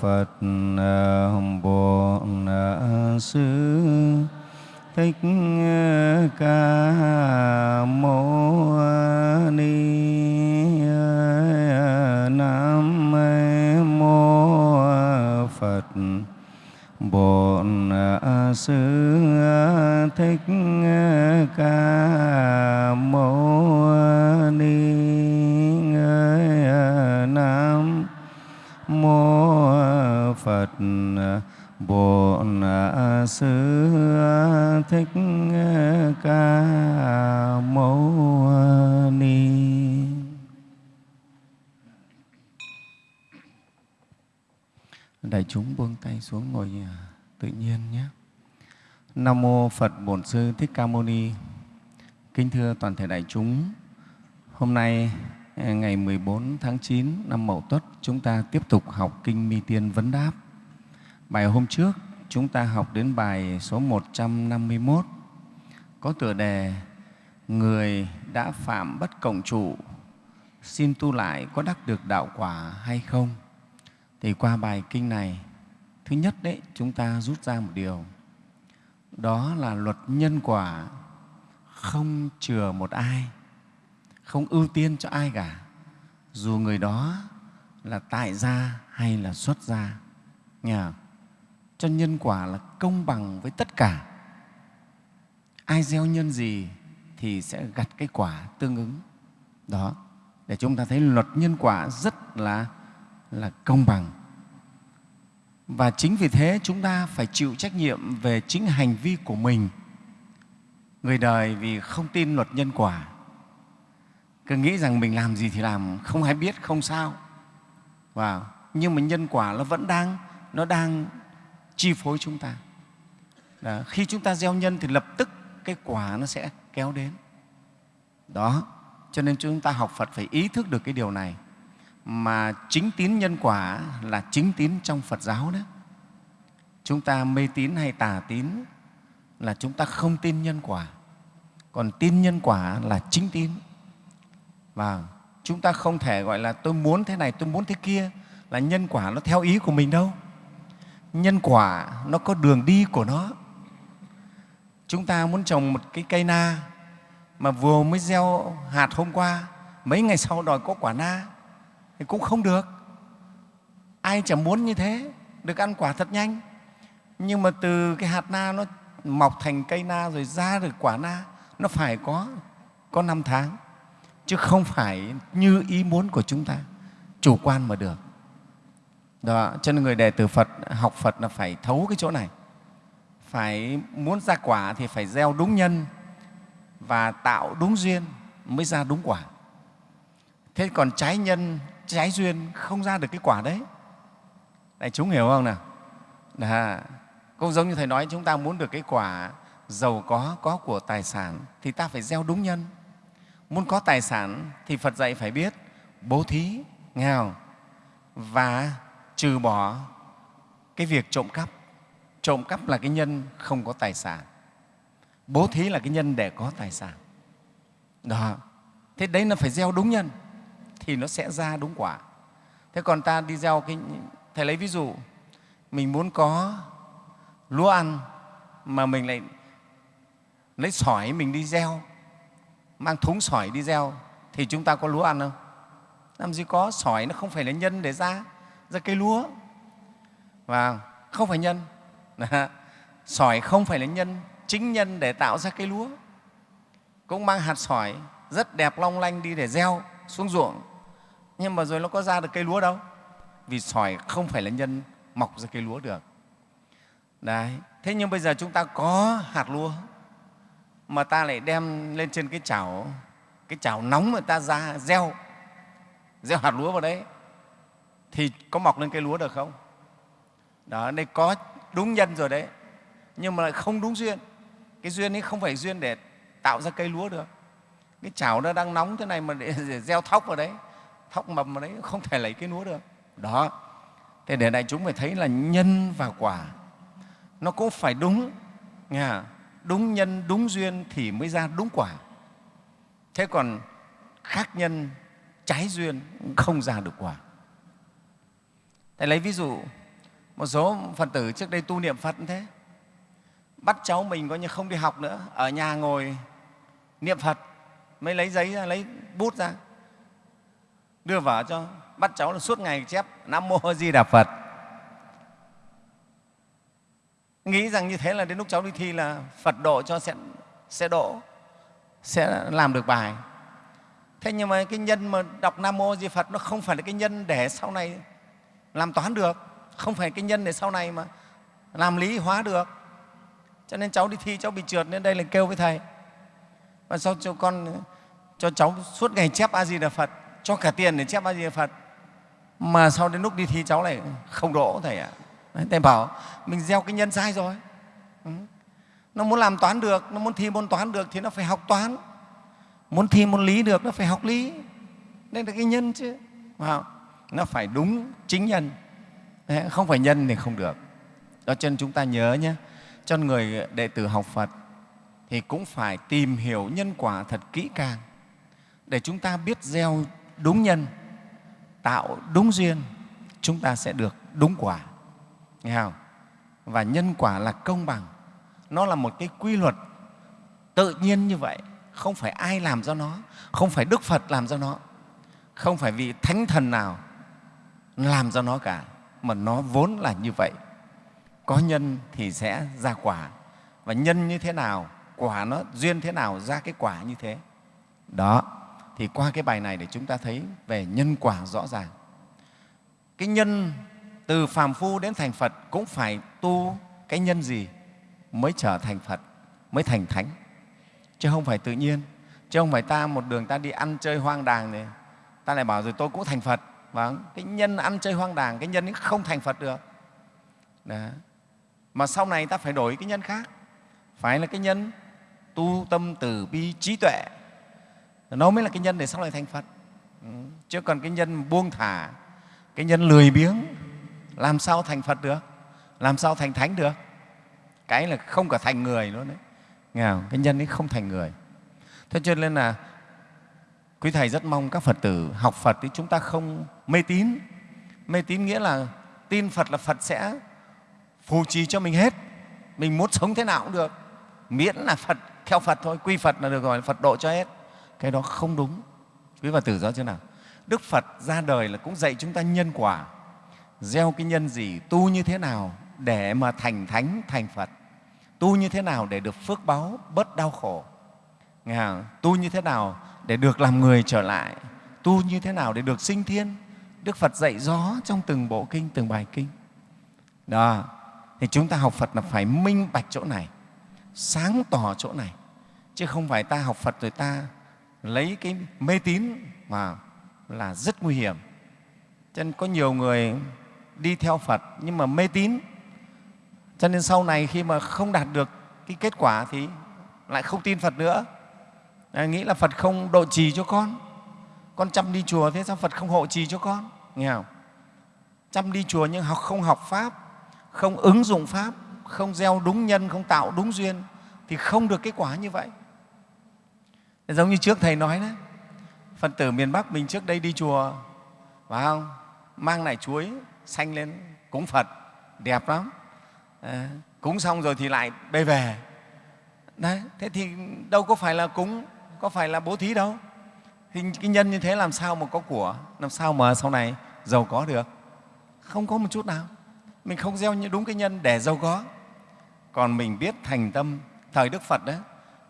Phật à, Bồ Sư Thích à, Ca Mâu Ni à, Nam Mô Phật. Bổn Sư Thích Ca Bổn Sư Thích Ca Mâu Ni Đại chúng buông tay xuống ngồi tự nhiên nhé. Nam mô Phật Bổn Sư Thích Ca Mâu Ni. Kính thưa toàn thể đại chúng, hôm nay eh, ngày 14 tháng 9 năm Mậu Tuất, chúng ta tiếp tục học kinh Mi Tiên vấn đáp. Bài hôm trước chúng ta học đến bài số 151 có tựa đề Người đã phạm bất cộng trụ, xin tu lại có đắc được đạo quả hay không? Thì qua bài kinh này, thứ nhất đấy chúng ta rút ra một điều, đó là luật nhân quả không chừa một ai, không ưu tiên cho ai cả, dù người đó là tại gia hay là xuất gia. Nghe không? Cho nhân quả là công bằng với tất cả. Ai gieo nhân gì thì sẽ gặt cái quả tương ứng. Đó, để chúng ta thấy luật nhân quả rất là là công bằng. Và chính vì thế chúng ta phải chịu trách nhiệm về chính hành vi của mình. Người đời vì không tin luật nhân quả, cứ nghĩ rằng mình làm gì thì làm, không ai biết, không sao. Wow. Nhưng mà nhân quả nó vẫn đang, nó đang chi phối chúng ta. Đó. Khi chúng ta gieo nhân thì lập tức cái quả nó sẽ kéo đến. Đó, cho nên chúng ta học Phật phải ý thức được cái điều này mà chính tín nhân quả là chính tín trong Phật giáo đó. Chúng ta mê tín hay tà tín là chúng ta không tin nhân quả. Còn tin nhân quả là chính tín. Và chúng ta không thể gọi là tôi muốn thế này, tôi muốn thế kia là nhân quả nó theo ý của mình đâu. Nhân quả nó có đường đi của nó. Chúng ta muốn trồng một cái cây na mà vừa mới gieo hạt hôm qua, mấy ngày sau đòi có quả na thì cũng không được. Ai chẳng muốn như thế, được ăn quả thật nhanh. Nhưng mà từ cái hạt na nó mọc thành cây na rồi ra được quả na, nó phải có có năm tháng, chứ không phải như ý muốn của chúng ta, chủ quan mà được. Đó, cho nên người đệ tử Phật học Phật là phải thấu cái chỗ này. Phải muốn ra quả thì phải gieo đúng nhân và tạo đúng duyên mới ra đúng quả. Thế còn trái nhân, trái duyên không ra được cái quả đấy. Đại chúng hiểu không nào? Đó. Cũng giống như Thầy nói, chúng ta muốn được cái quả giàu có, có của tài sản thì ta phải gieo đúng nhân. Muốn có tài sản thì Phật dạy phải biết bố thí, nghèo? Và trừ bỏ cái việc trộm cắp. Trộm cắp là cái nhân không có tài sản. Bố thí là cái nhân để có tài sản. Đó. Thế đấy là phải gieo đúng nhân thì nó sẽ ra đúng quả. Thế còn ta đi gieo cái, thầy lấy ví dụ, mình muốn có lúa ăn mà mình lại lấy sỏi mình đi gieo, mang thúng sỏi đi gieo thì chúng ta có lúa ăn không? Làm gì có, sỏi nó không phải là nhân để ra ra cây lúa. Và không phải nhân. Sỏi không phải là nhân, chính nhân để tạo ra cây lúa. Cũng mang hạt sỏi rất đẹp long lanh đi để gieo xuống ruộng. Nhưng mà rồi nó có ra được cây lúa đâu? Vì sỏi không phải là nhân, mọc ra cây lúa được. Đấy, thế nhưng bây giờ chúng ta có hạt lúa mà ta lại đem lên trên cái chảo cái chảo nóng mà ta ra gieo gieo hạt lúa vào đấy thì có mọc lên cây lúa được không? Đó đây có đúng nhân rồi đấy. Nhưng mà lại không đúng duyên. Cái duyên ấy không phải duyên để tạo ra cây lúa được. Cái chảo nó đang nóng thế này mà để, để gieo thóc vào đấy. Thóc mầm vào đấy không thể lấy cái lúa được. Đó. Thế để đại chúng phải thấy là nhân và quả nó cũng phải đúng nghe đúng nhân đúng duyên thì mới ra đúng quả. Thế còn khác nhân trái duyên không ra được quả. Thầy lấy ví dụ một số phật tử trước đây tu niệm phật như thế bắt cháu mình coi như không đi học nữa ở nhà ngồi niệm phật mới lấy giấy ra lấy bút ra đưa vào cho bắt cháu là suốt ngày chép nam mô di đà phật. Nghĩ rằng như thế là đến lúc cháu đi thi là phật độ cho sẽ, sẽ độ sẽ làm được bài. Thế nhưng mà cái nhân mà đọc nam mô di phật nó không phải là cái nhân để sau này làm toán được, không phải cái nhân để sau này mà làm lý hóa được cho nên cháu đi thi, cháu bị trượt nên đây là kêu với thầy và sau cho con, cho cháu suốt ngày chép a di đà phật, cho cả tiền để chép a di đà phật mà sau đến lúc đi thi, cháu lại không đỗ, thầy ạ à. thầy bảo, mình gieo cái nhân sai rồi ừ. nó muốn làm toán được, nó muốn thi môn toán được thì nó phải học toán muốn thi môn lý được, nó phải học lý đây là cái nhân chứ wow nó phải đúng chính nhân. Không phải nhân thì không được. Đó, cho nên chúng ta nhớ nhé, cho người đệ tử học phật thì cũng phải tìm hiểu nhân quả thật kỹ càng để chúng ta biết gieo đúng nhân, tạo đúng duyên, chúng ta sẽ được đúng quả. Nghe không? và nhân quả là công bằng. Nó là một cái quy luật tự nhiên như vậy. Không phải ai làm cho nó, không phải đức phật làm cho nó, không phải vị thánh thần nào làm cho nó cả, mà nó vốn là như vậy. Có nhân thì sẽ ra quả, và nhân như thế nào, quả nó duyên thế nào ra cái quả như thế. Đó, thì qua cái bài này để chúng ta thấy về nhân quả rõ ràng. Cái nhân từ phàm phu đến thành phật cũng phải tu cái nhân gì mới trở thành phật, mới thành thánh. Chứ không phải tự nhiên. Chứ không phải ta một đường ta đi ăn chơi hoang đàng này, ta lại bảo rồi tôi cũng thành phật vâng cái nhân ăn chơi hoang đàng cái nhân ấy không thành phật được. Đó. mà sau này ta phải đổi cái nhân khác. Phải là cái nhân tu tâm từ bi trí tuệ. Nó mới là cái nhân để sau này thành phật. Ừ, chứ còn cái nhân buông thả, cái nhân lười biếng, làm sao thành phật được? Làm sao thành thánh được? Cái là không cả thành người luôn đấy. Nghe không? cái nhân ấy không thành người. Thế cho nên là quý thầy rất mong các phật tử học phật thì chúng ta không mê tín. Mê tín nghĩa là tin phật là phật sẽ phù trì cho mình hết. Mình muốn sống thế nào cũng được. Miễn là phật theo phật thôi quy phật là được rồi phật độ cho hết. Cái đó không đúng. Quý phật tử rõ chưa nào? Đức phật ra đời là cũng dạy chúng ta nhân quả. Gieo cái nhân gì tu như thế nào để mà thành thánh thành phật. Tu như thế nào để được phước báo, bớt đau khổ. Nghe không? tu như thế nào để được làm người trở lại. Tu như thế nào để được sinh thiên đức phật dạy rõ trong từng bộ kinh từng bài kinh. Đó. Thì chúng ta học phật là phải minh bạch chỗ này sáng tỏ chỗ này. Chứ không phải ta học phật rồi ta lấy cái mê tín mà là rất nguy hiểm. Cho nên có nhiều người đi theo phật nhưng mà mê tín. Cho nên sau này khi mà không đạt được cái kết quả thì lại không tin phật nữa. À, nghĩ là phật không độ trì cho con con chăm đi chùa thế sao phật không hộ trì cho con? Nghe không? Chăm đi chùa nhưng học không học pháp không ứng dụng pháp không gieo đúng nhân không tạo đúng duyên thì không được kết quả như vậy. Giống như trước thầy nói đấy phật tử miền bắc mình trước đây đi chùa phải không? Mang nải chuối xanh lên cúng phật đẹp lắm. À, cúng xong rồi thì lại bê về. Đấy thế thì đâu có phải là cúng có phải là bố thí đâu thì cái nhân như thế làm sao mà có của? Làm sao mà sau này giàu có được? Không có một chút nào. Mình không gieo đúng cái nhân để giàu có. Còn mình biết thành tâm, thời đức phật đấy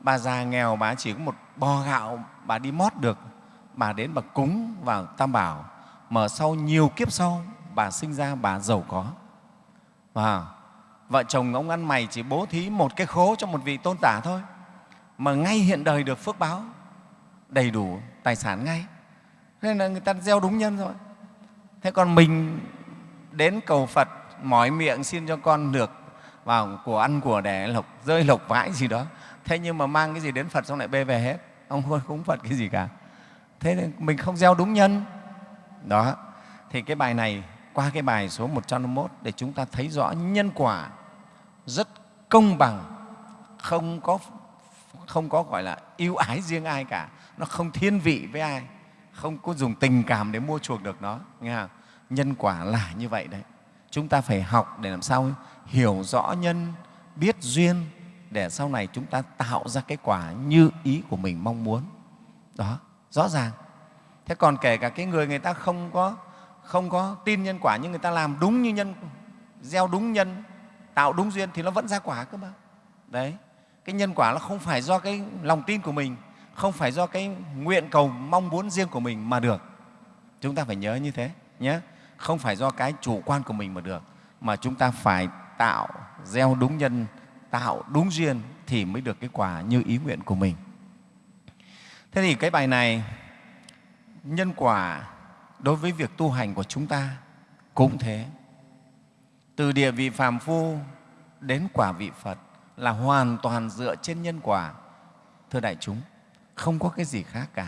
bà già nghèo bà chỉ có một bò gạo bà đi mót được, bà đến bà cúng vào tam bảo. Mà sau nhiều kiếp sau, bà sinh ra bà giàu có. Và vợ chồng ông ăn mày chỉ bố thí một cái khố cho một vị tôn tả thôi. Mà ngay hiện đời được phước báo, đầy đủ tài sản ngay. Nên là người ta gieo đúng nhân rồi. Thế còn mình đến cầu phật, mỏi miệng xin cho con được vào của ăn, của đẻ, lộc, rơi, lộc, vãi gì đó. Thế nhưng mà mang cái gì đến phật xong lại bê về hết. Ông không cúng phật cái gì cả. Thế nên mình không gieo đúng nhân. Đó. Thì cái bài này, qua cái bài số 151 để chúng ta thấy rõ nhân quả rất công bằng, không có không có gọi là ưu ái riêng ai cả nó không thiên vị với ai, không có dùng tình cảm để mua chuộc được nó, nghe không? nhân quả là như vậy đấy. Chúng ta phải học để làm sao hiểu rõ nhân, biết duyên, để sau này chúng ta tạo ra cái quả như ý của mình mong muốn. Đó, rõ ràng. Thế còn kể cả cái người người ta không có không có tin nhân quả nhưng người ta làm đúng như nhân, gieo đúng nhân, tạo đúng duyên thì nó vẫn ra quả cơ mà. Đấy, cái nhân quả nó không phải do cái lòng tin của mình không phải do cái nguyện cầu, mong muốn riêng của mình mà được. Chúng ta phải nhớ như thế, nhé. Không phải do cái chủ quan của mình mà được, mà chúng ta phải tạo gieo đúng nhân, tạo đúng duyên thì mới được cái quả như ý nguyện của mình. Thế thì cái bài này, nhân quả đối với việc tu hành của chúng ta cũng thế. Từ địa vị phàm phu đến quả vị phật là hoàn toàn dựa trên nhân quả, thưa đại chúng không có cái gì khác cả.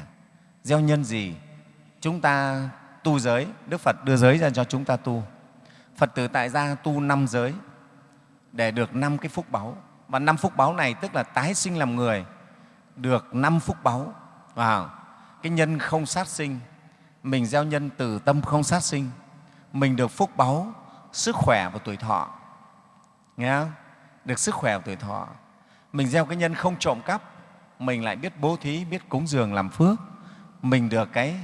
Gieo nhân gì, chúng ta tu giới, đức phật đưa giới ra cho chúng ta tu. Phật tử tại gia tu năm giới, để được năm cái phúc báu. Và năm phúc báu này tức là tái sinh làm người, được năm phúc báu. Vào cái nhân không sát sinh, mình gieo nhân từ tâm không sát sinh, mình được phúc báu, sức khỏe và tuổi thọ. Nghe không? được sức khỏe và tuổi thọ. Mình gieo cái nhân không trộm cắp mình lại biết bố thí, biết cúng dường làm phước. Mình được cái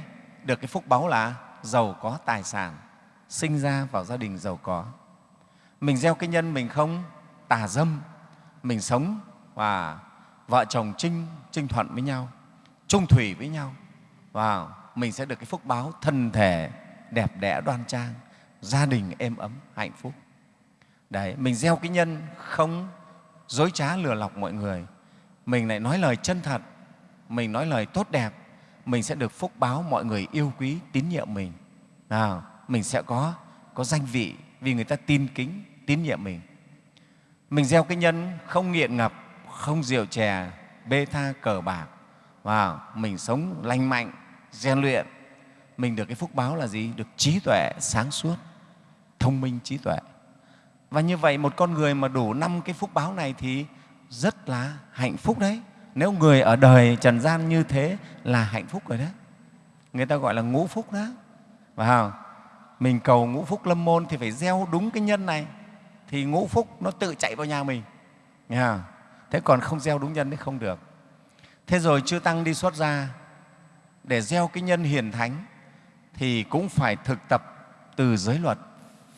được cái phúc báu là giàu có tài sản, sinh ra vào gia đình giàu có. Mình gieo cái nhân mình không tà dâm, mình sống và vợ chồng trinh trinh thuận với nhau trung thủy với nhau. Và mình sẽ được cái phúc báo thân thể, đẹp đẽ, đoan trang, gia đình êm ấm, hạnh phúc. Đấy, mình gieo cái nhân không dối trá lừa lọc mọi người mình lại nói lời chân thật. Mình nói lời tốt đẹp. Mình sẽ được phúc báo mọi người yêu quý, tín nhiệm mình. Nào, mình sẽ có có danh vị vì người ta tin kính, tín nhiệm mình. Mình gieo cái nhân không nghiện ngập, không rượu chè, bê tha cờ bạc. Và mình sống lành mạnh, rèn luyện. Mình được cái phúc báo là gì? Được trí tuệ sáng suốt, thông minh trí tuệ. Và như vậy một con người mà đủ năm cái phúc báo này thì rất là hạnh phúc đấy. Nếu người ở đời trần gian như thế là hạnh phúc rồi đấy. Người ta gọi là ngũ phúc đó. Và mình cầu ngũ phúc lâm môn thì phải gieo đúng cái nhân này thì ngũ phúc nó tự chạy vào nhà mình. Nghe không? thế còn không gieo đúng nhân thì không được. Thế rồi chư tăng đi xuất ra, để gieo cái nhân hiền thánh thì cũng phải thực tập từ giới luật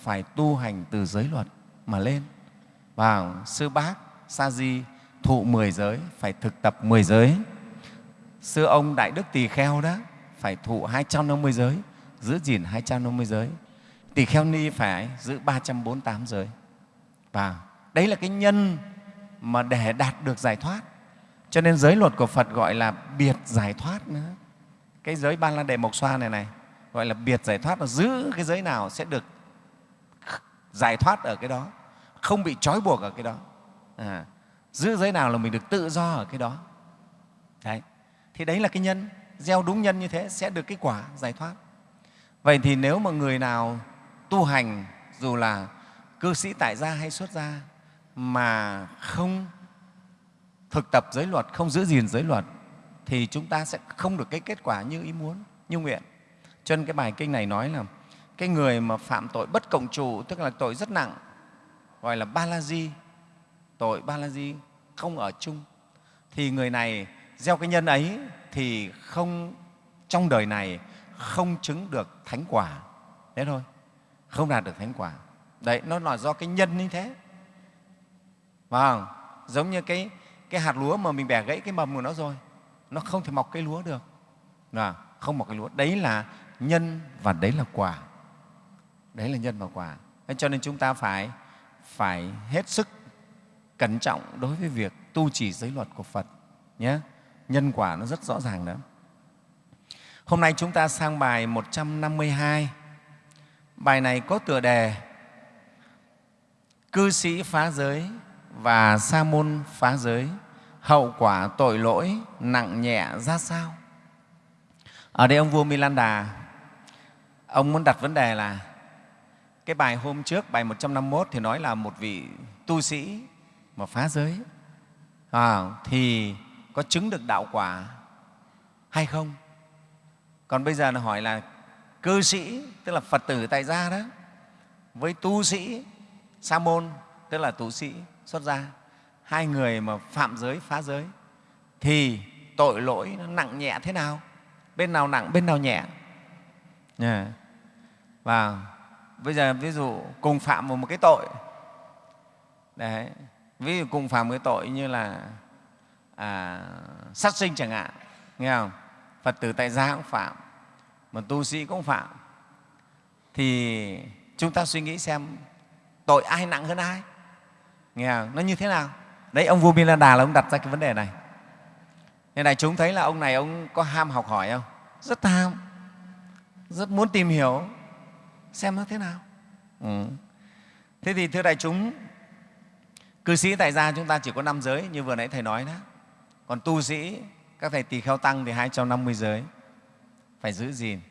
phải tu hành từ giới luật mà lên. Vào sư bác sa di thụ mười giới, phải thực tập mười giới. Xưa ông đại đức tỳ kheo đó, phải thụ hai trăm năm mươi giới, giữ gìn hai trăm năm mươi giới. Tỳ kheo ni phải giữ ba trăm bốn tám giới. Và đấy là cái nhân mà để đạt được giải thoát. Cho nên giới luật của phật gọi là biệt giải thoát nữa. Cái giới ban la đề mộc xoa này này, gọi là biệt giải thoát là giữ cái giới nào sẽ được giải thoát ở cái đó, không bị trói buộc ở cái đó à, giữ giới nào là mình được tự do ở cái đó. Đấy thì đấy là cái nhân gieo đúng nhân như thế sẽ được cái quả giải thoát. Vậy thì nếu mà người nào tu hành dù là cư sĩ tại gia hay xuất gia mà không thực tập giới luật không giữ gìn giới luật thì chúng ta sẽ không được cái kết quả như ý muốn như nguyện. Cho nên cái bài kinh này nói là cái người mà phạm tội bất cộng trụ tức là tội rất nặng gọi là ba la di tội ba la di không ở chung, thì người này gieo cái nhân ấy thì không, trong đời này không chứng được thánh quả. Thế thôi, không đạt được thánh quả. Đấy, nó là do cái nhân như thế. Vâng giống như cái cái hạt lúa mà mình bẻ gãy cái mầm của nó rồi, nó không thể mọc cây lúa được. Là không mọc cây lúa. Đấy là nhân và đấy là quả. Đấy là nhân và quả. Thế cho nên chúng ta phải phải hết sức cẩn trọng đối với việc tu trì giới luật của Phật nhé. Nhân quả nó rất rõ ràng đó. Hôm nay chúng ta sang bài 152. Bài này có tựa đề Cư sĩ phá giới và sa môn phá giới, hậu quả tội lỗi nặng nhẹ ra sao? Ở đây ông vua Milanda, ông muốn đặt vấn đề là cái bài hôm trước, bài 151 thì nói là một vị tu sĩ mà phá giới à, thì có chứng được đạo quả hay không? Còn bây giờ là hỏi là cư sĩ, tức là Phật tử tại gia đó, với tu sĩ sa môn tức là tu sĩ xuất gia hai người mà phạm giới phá giới thì tội lỗi nó nặng nhẹ thế nào bên nào nặng bên nào nhẹ yeah. và bây giờ ví dụ cùng phạm một cái tội đấy ví dụ cùng phạm với cái tội như là à, sát sinh chẳng hạn nghe không? Phật tử tại gia cũng phạm mà tu sĩ cũng phạm. Thì chúng ta suy nghĩ xem tội ai nặng hơn ai? Nghe không? nó như thế nào? Đấy ông vua Đà là ông đặt ra cái vấn đề này. Nên đại chúng thấy là ông này ông có ham học hỏi không? Rất tham, rất muốn tìm hiểu xem nó thế nào. Ừ. thế thì thưa đại chúng cư sĩ tại gia chúng ta chỉ có năm giới như vừa nãy thầy nói đó. Còn tu sĩ các thầy tỳ kheo tăng thì 250 giới. Phải giữ gìn.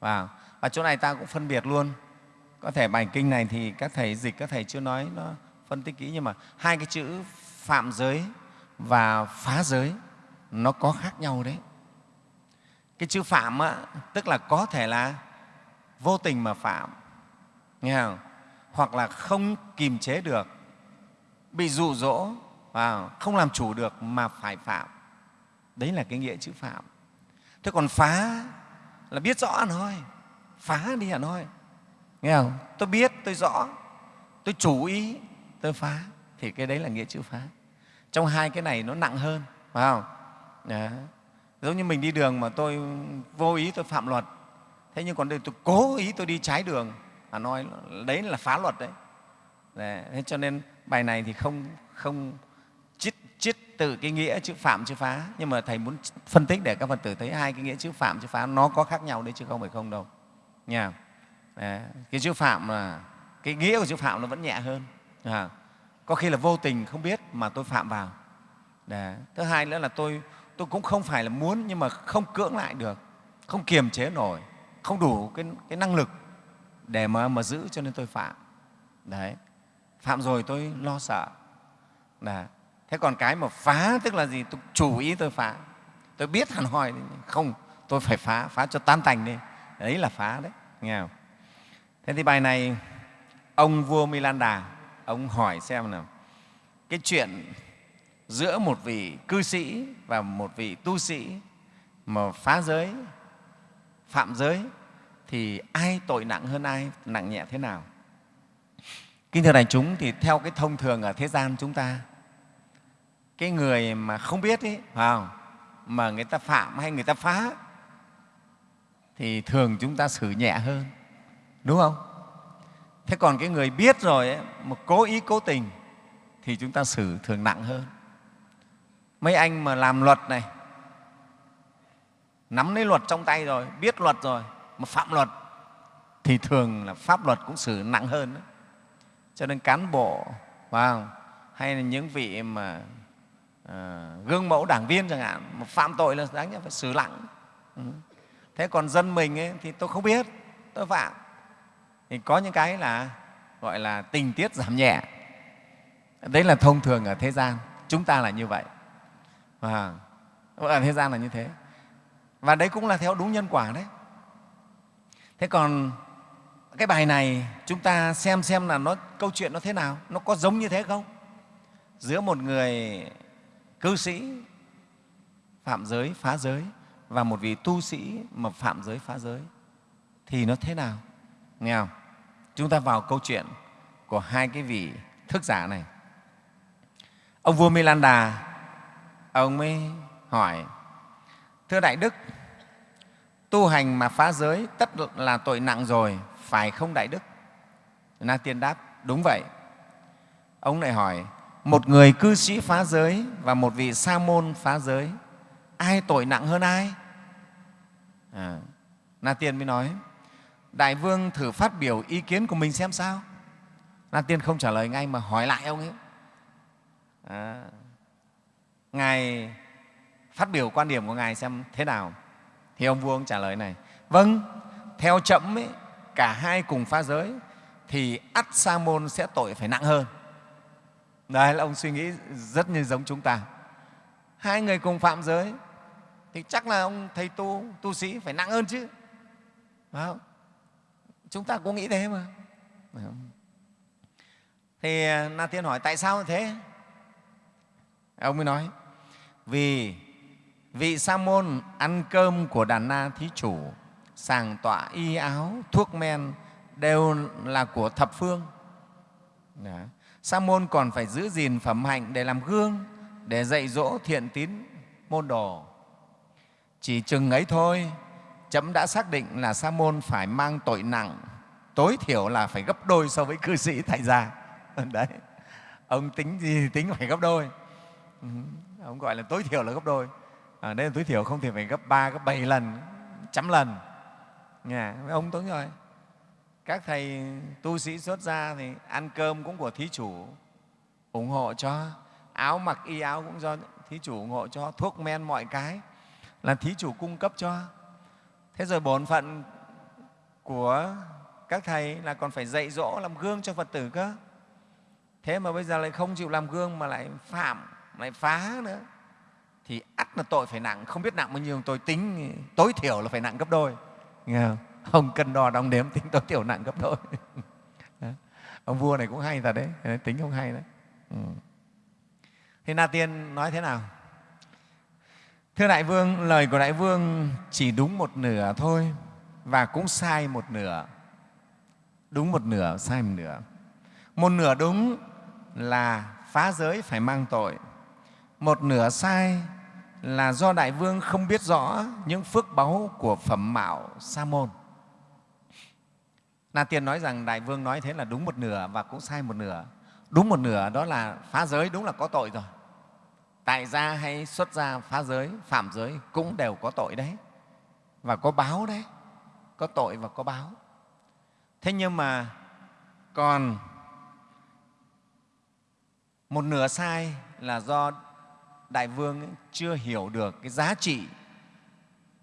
Và, và chỗ này ta cũng phân biệt luôn. Có thể bài kinh này thì các thầy dịch các thầy chưa nói nó phân tích kỹ nhưng mà hai cái chữ phạm giới và phá giới nó có khác nhau đấy. Cái chữ phạm á, tức là có thể là vô tình mà phạm. Nghe không? hoặc là không kìm chế được bị dụ dỗ và không làm chủ được mà phải phạm. Đấy là cái nghĩa chữ phạm. Thế còn phá là biết rõ thôi phá đi hẳn thôi nghe không? Tôi biết tôi rõ tôi chủ ý tôi phá. Thì cái đấy là nghĩa chữ phá. Trong hai cái này nó nặng hơn phải không? Đấy. giống như mình đi đường mà tôi vô ý tôi phạm luật. Thế nhưng còn đây tôi cố ý tôi đi trái đường. À nói đấy là phá luật đấy, đấy. thế cho nên bài này thì không không chít chít từ cái nghĩa chữ phạm chữ phá. Nhưng mà thầy muốn phân tích để các phật tử thấy hai cái nghĩa chữ phạm chữ phá nó có khác nhau đấy chứ không phải không đâu. Nha. Đấy. cái chữ phạm là cái nghĩa của chữ phạm nó vẫn nhẹ hơn. À, có khi là vô tình không biết mà tôi phạm vào. Đấy. thứ hai nữa là tôi tôi cũng không phải là muốn nhưng mà không cưỡng lại được không kiềm chế nổi không đủ cái, cái năng lực để mà, mà giữ cho nên tôi phạm. Đấy phạm rồi tôi lo sợ. Đã. thế còn cái mà phá, tức là gì? Tôi chủ ý tôi phá. Tôi biết hẳn hoi. Không, tôi phải phá. Phá cho tan tành đi. Đấy là phá đấy. Nghe không? Thế thì bài này, ông vua Milanda, ông hỏi xem nào. Cái chuyện giữa một vị cư sĩ và một vị tu sĩ mà phá giới, phạm giới, thì ai tội nặng hơn ai? Nặng nhẹ thế nào? Kính thưa đại chúng thì theo cái thông thường ở thế gian chúng ta cái người mà không biết ấy, phải không? mà người ta phạm hay người ta phá thì thường chúng ta xử nhẹ hơn đúng không thế còn cái người biết rồi ấy, mà cố ý cố tình thì chúng ta xử thường nặng hơn mấy anh mà làm luật này nắm lấy luật trong tay rồi biết luật rồi mà phạm luật thì thường là pháp luật cũng xử nặng hơn đó cho nên cán bộ vào hay là những vị mà à, gương mẫu đảng viên chẳng hạn mà phạm tội là đáng nhẽ phải xử lặng ừ. thế còn dân mình ấy, thì tôi không biết tôi phạm. Thì có những cái là gọi là tình tiết giảm nhẹ. Đấy là thông thường ở thế gian. Chúng ta là như vậy. Và ở thế gian là như thế. Và đấy cũng là theo đúng nhân quả đấy. Thế còn cái bài này, chúng ta xem xem là nó, câu chuyện nó thế nào, nó có giống như thế không? Giữa một người cư sĩ phạm giới, phá giới và một vị tu sĩ mà phạm giới, phá giới, thì nó thế nào? Nghe không? Chúng ta vào câu chuyện của hai cái vị thức giả này. Ông vua Milanda, ông mới hỏi, thưa đại đức, tu hành mà phá giới tất là tội nặng rồi phải không đại đức? Na tiên đáp đúng vậy. Ông lại hỏi một người cư sĩ phá giới và một vị sa môn phá giới ai tội nặng hơn ai? À, na tiên mới nói đại vương thử phát biểu ý kiến của mình xem sao. Na tiên không trả lời ngay mà hỏi lại ông ấy. À, ngài phát biểu quan điểm của ngài xem thế nào? Thì ông vua ông trả lời này vâng theo chậm ấy, cả hai cùng phá giới, thì ắt sa môn sẽ tội phải nặng hơn. Đấy là ông suy nghĩ rất như giống chúng ta. Hai người cùng phạm giới, thì chắc là ông thầy tu tu sĩ phải nặng hơn chứ. Phải không? chúng ta cũng nghĩ thế mà. Thì à, na tiên hỏi, tại sao thế? Ông mới nói, vì vị sa môn ăn cơm của đàn na thí chủ sàng tọa y áo thuốc men đều là của thập phương. Đó. sa môn còn phải giữ gìn phẩm hạnh để làm gương để dạy dỗ thiện tín môn đồ. Chỉ chừng ấy thôi chấm đã xác định là sa môn phải mang tội nặng tối thiểu là phải gấp đôi so với cư sĩ tại gia đấy. Ông tính gì tính phải gấp đôi. Ông gọi là tối thiểu là gấp đôi. À, đây là tối thiểu không thì phải gấp ba gấp bảy lần trăm lần. Dạ, nhà ông đúng rồi các thầy tu sĩ xuất gia thì ăn cơm cũng của thí chủ ủng hộ cho, áo mặc y áo cũng do thí chủ ủng hộ cho, thuốc men mọi cái là thí chủ cung cấp cho. Thế rồi bổn phận của các thầy là còn phải dạy dỗ, làm gương cho phật tử cơ. Thế mà bây giờ lại không chịu làm gương mà lại phạm, lại phá nữa. Thì ắt là tội phải nặng, không biết nặng bao nhiêu, tôi tính tối thiểu là phải nặng gấp đôi nghe không? Không cân đo đong đếm, tính tối thiểu nặng gấp đôi. Ông vua này cũng hay thật đấy, tính không hay đấy. Ừ. thế na tiên nói thế nào? Thưa đại vương, lời của đại vương chỉ đúng một nửa thôi và cũng sai một nửa. Đúng một nửa, sai một nửa. Một nửa đúng là phá giới phải mang tội. Một nửa sai là do đại vương không biết rõ những phước báu của phẩm mạo sa môn. Na tiên nói rằng đại vương nói thế là đúng một nửa và cũng sai một nửa. Đúng một nửa đó là phá giới, đúng là có tội rồi. Tại gia hay xuất gia phá giới, phạm giới cũng đều có tội đấy. Và có báo đấy. Có tội và có báo. Thế nhưng mà còn một nửa sai là do đại vương chưa hiểu được cái giá trị,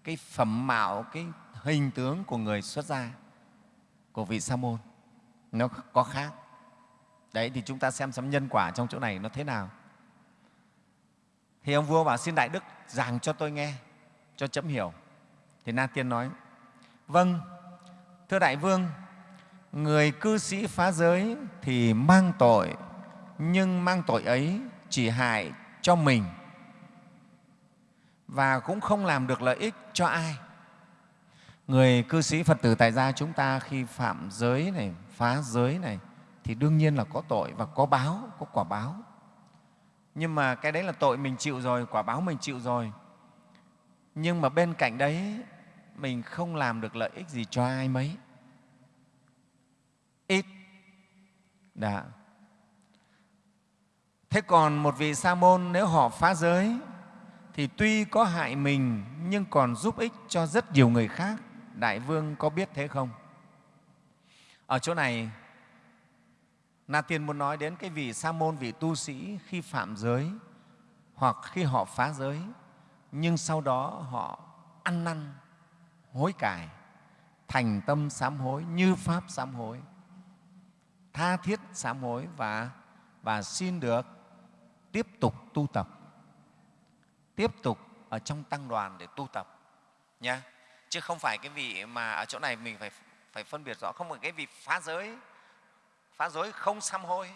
cái phẩm mạo, cái hình tướng của người xuất gia của vị sa môn. Nó có khác. Đấy, thì chúng ta xem xem nhân quả trong chỗ này nó thế nào. Thì ông vua bảo, xin đại đức giảng cho tôi nghe, cho chấm hiểu. Thì na tiên nói vâng thưa đại vương, người cư sĩ phá giới thì mang tội, nhưng mang tội ấy chỉ hại cho mình. Và cũng không làm được lợi ích cho ai. Người cư sĩ phật tử tại gia chúng ta khi phạm giới này, phá giới này, thì đương nhiên là có tội và có báo, có quả báo. Nhưng mà cái đấy là tội mình chịu rồi, quả báo mình chịu rồi. Nhưng mà bên cạnh đấy, mình không làm được lợi ích gì cho ai mấy. Ít. Đã thế còn một vị sa môn nếu họ phá giới, thì tuy có hại mình, nhưng còn giúp ích cho rất nhiều người khác. Đại vương có biết thế không? Ở chỗ này, na tiên muốn nói đến cái vị sa môn, vị tu sĩ khi phạm giới, hoặc khi họ phá giới, nhưng sau đó họ ăn năn, hối cải, thành tâm sám hối như pháp sám hối, tha thiết sám hối và và xin được tiếp tục tu tập. Tiếp tục ở trong tăng đoàn để tu tập, nha. Chứ không phải cái vị mà ở chỗ này mình phải phải phân biệt rõ. Không phải cái vị phá giới. Phá giới không xăm hôi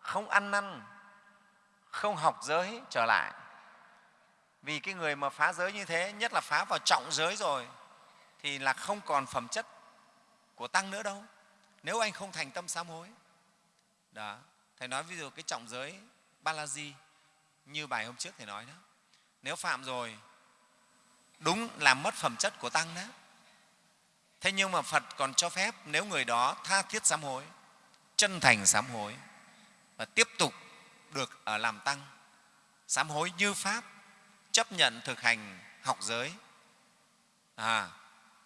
không ăn năn, không học giới trở lại. Vì cái người mà phá giới như thế, nhất là phá vào trọng giới rồi, thì là không còn phẩm chất của tăng nữa đâu. Nếu anh không thành tâm sám hối. Đó, thầy nói ví dụ cái trọng giới balaji như bài hôm trước thầy nói đó. Nếu phạm rồi đúng làm mất phẩm chất của tăng đó. Thế nhưng mà phật còn cho phép nếu người đó tha thiết sám hối chân thành sám hối và tiếp tục được ở làm tăng sám hối như pháp chấp nhận thực hành học giới à,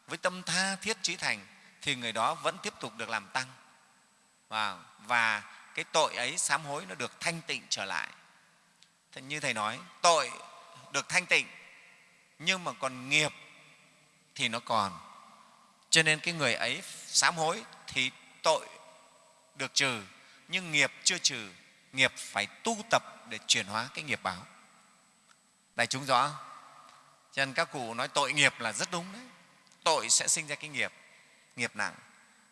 với tâm tha thiết trí thành thì người đó vẫn tiếp tục được làm tăng. Và, và cái tội ấy sám hối nó được thanh tịnh trở lại. Thế như thầy nói, tội được thanh tịnh, nhưng mà còn nghiệp thì nó còn. Cho nên cái người ấy sám hối thì tội được trừ, nhưng nghiệp chưa trừ, nghiệp phải tu tập để chuyển hóa cái nghiệp báo. Đại chúng rõ cho nên các cụ nói tội nghiệp là rất đúng đấy. Tội sẽ sinh ra cái nghiệp nghiệp nặng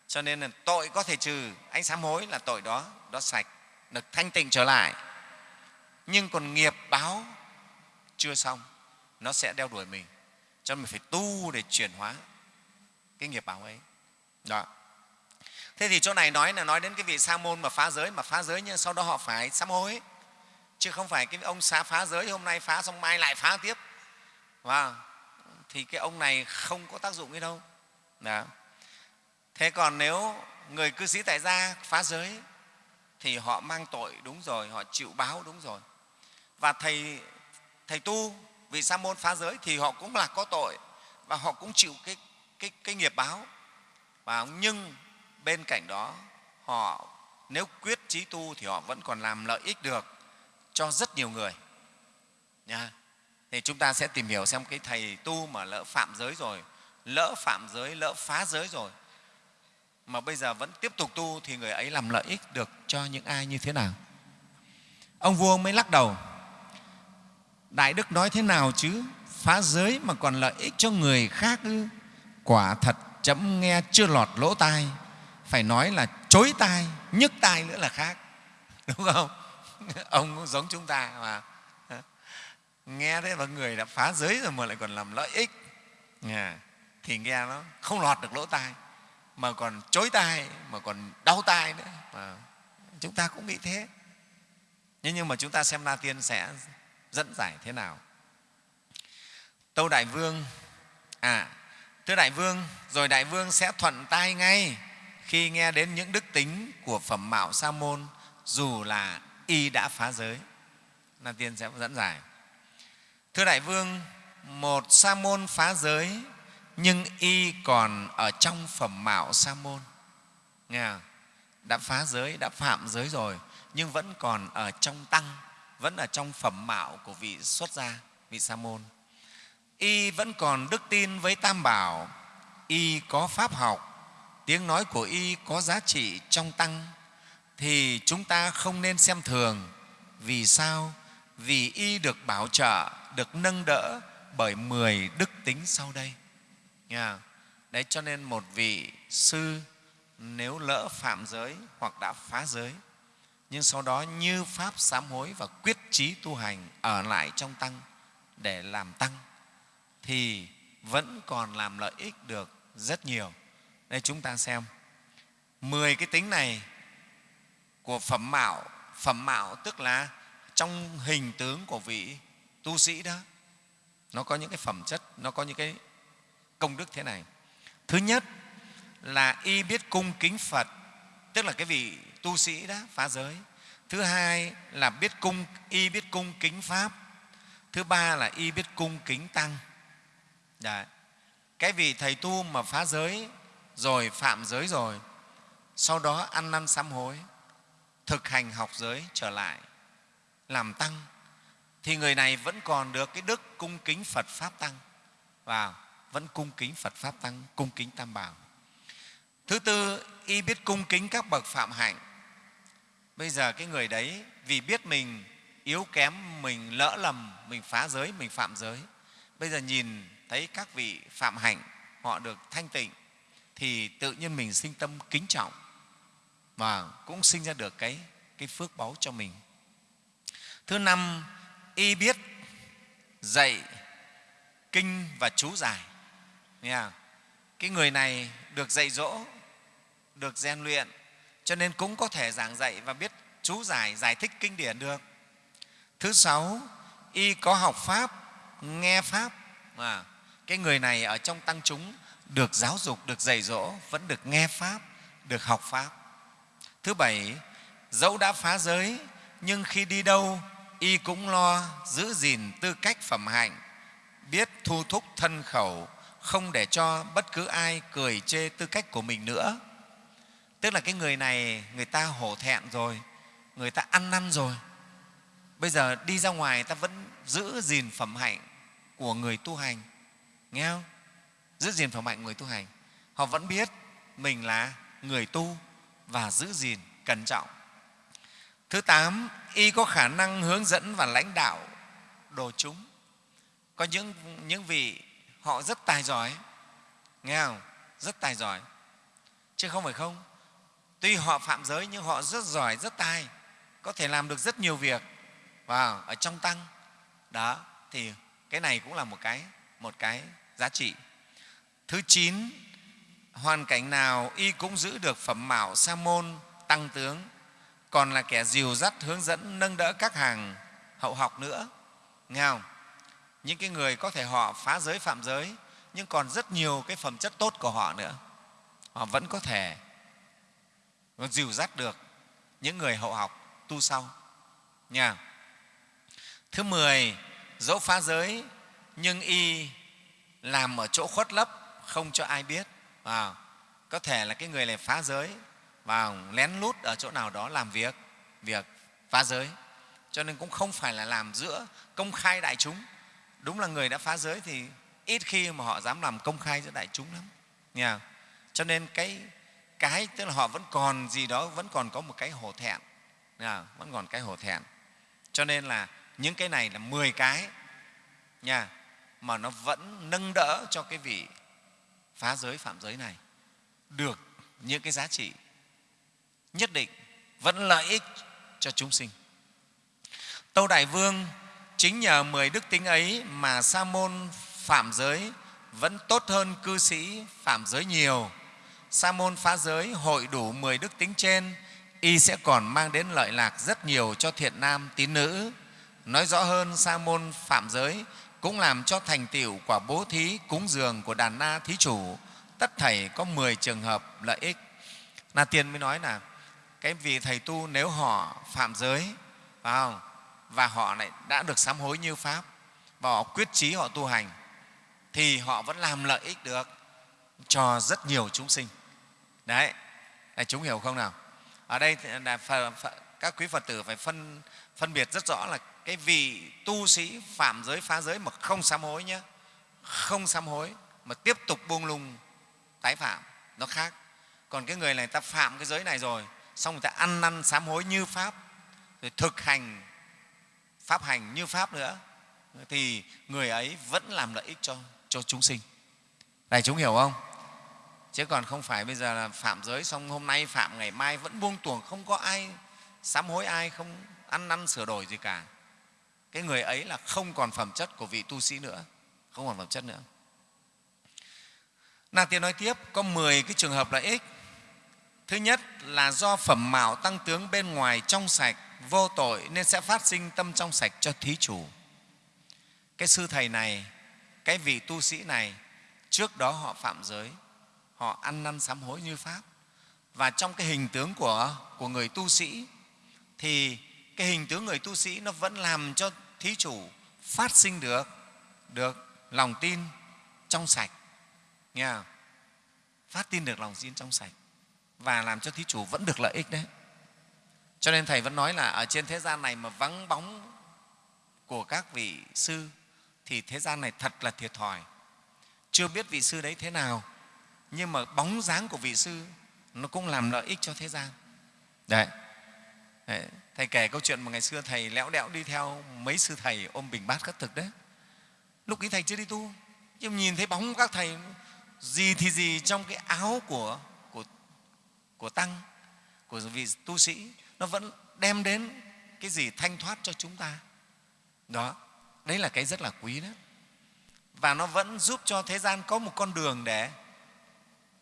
cho nên là tội có thể trừ, ánh sám hối là tội đó đó sạch được thanh tịnh trở lại. Nhưng còn nghiệp báo chưa xong, nó sẽ đeo đuổi mình. Cho nên mình phải tu để chuyển hóa cái nghiệp báo ấy. Đó. Thế thì chỗ này nói là nói đến cái vị sa môn mà phá giới, mà phá giới nhưng sau đó họ phải sám hối. Chứ không phải cái ông xá phá giới, hôm nay phá xong mai lại phá tiếp. Và thì cái ông này không có tác dụng gì đâu. Đó thế còn nếu người cư sĩ tại gia phá giới thì họ mang tội đúng rồi họ chịu báo đúng rồi. Và thầy thầy tu vì sa môn phá giới thì họ cũng là có tội và họ cũng chịu cái cái, cái nghiệp báo. Và nhưng bên cạnh đó họ nếu quyết trí tu thì họ vẫn còn làm lợi ích được cho rất nhiều người nha thì chúng ta sẽ tìm hiểu xem cái thầy tu mà lỡ phạm giới rồi lỡ phạm giới lỡ phá giới rồi mà bây giờ vẫn tiếp tục tu thì người ấy làm lợi ích được cho những ai như thế nào? Ông vua mới lắc đầu, đại đức nói thế nào chứ? Phá giới mà còn lợi ích cho người khác ư? Quả thật chấm nghe chưa lọt lỗ tai. Phải nói là chối tai, nhức tai nữa là khác. Đúng không? Ông cũng giống chúng ta mà. Nghe thế mà người đã phá giới rồi mà lại còn làm lợi ích. Thì nghe nó không lọt được lỗ tai mà còn chối tai, mà còn đau tai nữa. Mà chúng ta cũng bị thế. Nhưng nhưng mà chúng ta xem la tiên sẽ dẫn giải thế nào? Tâu đại vương à thưa đại vương, rồi đại vương sẽ thuận tai ngay khi nghe đến những đức tính của phẩm mạo sa môn, dù là y đã phá giới. La tiên sẽ dẫn giải. Thưa đại vương, một sa môn phá giới nhưng y còn ở trong phẩm mạo sa môn nghe không? đã phá giới, đã phạm giới rồi, nhưng vẫn còn ở trong tăng, vẫn ở trong phẩm mạo của vị xuất gia, vị sa môn y vẫn còn đức tin với tam bảo. Y có pháp học. Tiếng nói của y có giá trị trong tăng. Thì chúng ta không nên xem thường. Vì sao? Vì y được bảo trợ, được nâng đỡ bởi mười đức tính sau đây. Nha. đấy, cho nên một vị sư nếu lỡ phạm giới hoặc đã phá giới, nhưng sau đó như pháp sám hối và quyết chí tu hành ở lại trong tăng để làm tăng, thì vẫn còn làm lợi ích được rất nhiều đây, chúng ta xem mười cái tính này của phẩm mạo phẩm mạo tức là trong hình tướng của vị tu sĩ đó, nó có những cái phẩm chất, nó có những cái công đức thế này. Thứ nhất là y biết cung kính phật, tức là cái vị tu sĩ đó phá giới. Thứ hai là biết cung, y biết cung kính pháp. Thứ ba là y biết cung kính tăng. Đấy. cái vị thầy tu mà phá giới rồi, phạm giới rồi, sau đó ăn năn sám hối, thực hành học giới trở lại, làm tăng, thì người này vẫn còn được cái đức cung kính phật pháp tăng. Và vẫn cung kính phật pháp tăng cung kính tam bảo. Thứ tư y biết cung kính các bậc phạm hạnh. Bây giờ cái người đấy vì biết mình yếu kém mình lỡ lầm mình phá giới mình phạm giới bây giờ nhìn thấy các vị phạm hạnh họ được thanh tịnh thì tự nhiên mình sinh tâm kính trọng và cũng sinh ra được cái, cái phước báu cho mình. Thứ năm y biết dạy kinh và chú giải. Nghe không? cái người này được dạy dỗ được rèn luyện cho nên cũng có thể giảng dạy và biết chú giải giải thích kinh điển được. Thứ sáu y có học pháp nghe pháp. À, cái người này ở trong tăng chúng được giáo dục được dạy dỗ vẫn được nghe pháp được học pháp. Thứ bảy dẫu đã phá giới nhưng khi đi đâu y cũng lo giữ gìn tư cách phẩm hạnh biết thu thúc thân khẩu không để cho bất cứ ai cười chê tư cách của mình nữa. Tức là cái người này người ta hổ thẹn rồi người ta ăn năn rồi. Bây giờ đi ra ngoài ta vẫn giữ gìn phẩm hạnh của người tu hành. Nghe không? Giữ gìn phẩm hạnh người tu hành. Họ vẫn biết mình là người tu và giữ gìn cẩn trọng. Thứ tám y có khả năng hướng dẫn và lãnh đạo đồ chúng. Có những, những vị họ rất tài giỏi. Nghe không? Rất tài giỏi. Chứ không phải không. Tuy họ phạm giới nhưng họ rất giỏi, rất tài. Có thể làm được rất nhiều việc. Vào, ở trong tăng. Đó, thì cái này cũng là một cái một cái giá trị. Thứ chín, hoàn cảnh nào y cũng giữ được phẩm mạo sa môn, tăng tướng. Còn là kẻ dìu dắt hướng dẫn nâng đỡ các hàng hậu học nữa. Nghe không? Những cái người có thể họ phá giới phạm giới nhưng còn rất nhiều cái phẩm chất tốt của họ nữa. Họ vẫn có thể dìu dắt được những người hậu học tu sau. Nha. Thứ mười dẫu phá giới nhưng y làm ở chỗ khuất lấp không cho ai biết. À, có thể là cái người này phá giới và lén lút ở chỗ nào đó làm việc việc phá giới. Cho nên cũng không phải là làm giữa công khai đại chúng đúng là người đã phá giới thì ít khi mà họ dám làm công khai giữa đại chúng lắm. Nha cho nên cái cái tức là họ vẫn còn gì đó vẫn còn có một cái hổ thẹn. Nha, vẫn còn cái hổ thẹn. Cho nên là những cái này là 10 cái nha mà nó vẫn nâng đỡ cho cái vị phá giới phạm giới này. Được những cái giá trị nhất định vẫn lợi ích cho chúng sinh. Tâu đại vương chính nhờ mười đức tính ấy mà sa môn phạm giới vẫn tốt hơn cư sĩ phạm giới nhiều. Sa môn phá giới hội đủ mười đức tính trên, y sẽ còn mang đến lợi lạc rất nhiều cho thiện nam tín nữ. Nói rõ hơn, sa môn phạm giới cũng làm cho thành tựu quả bố thí cúng dường của đàn na thí chủ. Tất thảy có 10 trường hợp lợi ích. Na tiên mới nói là, cái vị thầy tu nếu họ phạm giới, phải không? Và họ lại đã được sám hối như pháp. Và họ quyết chí họ tu hành. Thì họ vẫn làm lợi ích được cho rất nhiều chúng sinh. Đấy. Là chúng hiểu không nào? Ở đây là các quý phật tử phải phân phân biệt rất rõ là cái vị tu sĩ phạm giới, phá giới mà không sám hối nhé không sám hối mà tiếp tục buông lung, tái phạm, nó khác. Còn cái người này ta phạm cái giới này rồi, xong người ta ăn năn sám hối như pháp, rồi thực hành pháp hành như pháp nữa thì người ấy vẫn làm lợi ích cho, cho chúng sinh. Này chúng hiểu không? Chứ còn không phải bây giờ là phạm giới xong hôm nay phạm ngày mai vẫn buông tuồng không có ai sám hối ai không ăn năn sửa đổi gì cả. Cái người ấy là không còn phẩm chất của vị tu sĩ nữa không còn phẩm chất nữa. Na Tiên nói tiếp có 10 cái trường hợp lợi ích. Thứ nhất là do phẩm mạo tăng tướng bên ngoài trong sạch, vô tội nên sẽ phát sinh tâm trong sạch cho thí chủ. Cái sư thầy này, cái vị tu sĩ này, trước đó họ phạm giới, họ ăn năn sám hối như Pháp. Và trong cái hình tướng của, của người tu sĩ thì cái hình tướng người tu sĩ nó vẫn làm cho thí chủ phát sinh được, được lòng tin trong sạch nghe không? phát tin được lòng tin trong sạch và làm cho thí chủ vẫn được lợi ích đấy cho nên thầy vẫn nói là ở trên thế gian này mà vắng bóng của các vị sư thì thế gian này thật là thiệt thòi. Chưa biết vị sư đấy thế nào nhưng mà bóng dáng của vị sư nó cũng làm lợi ích cho thế gian. Đấy, đấy. thầy kể câu chuyện mà ngày xưa thầy lẽo đẽo đi theo mấy sư thầy ôm bình bát khất thực đấy. Lúc ấy thầy chưa đi tu nhưng nhìn thấy bóng các thầy gì thì gì trong cái áo của, của, của tăng của vị tu sĩ nó vẫn đem đến cái gì thanh thoát cho chúng ta. Đó, đấy là cái rất là quý đó. Và nó vẫn giúp cho thế gian có một con đường để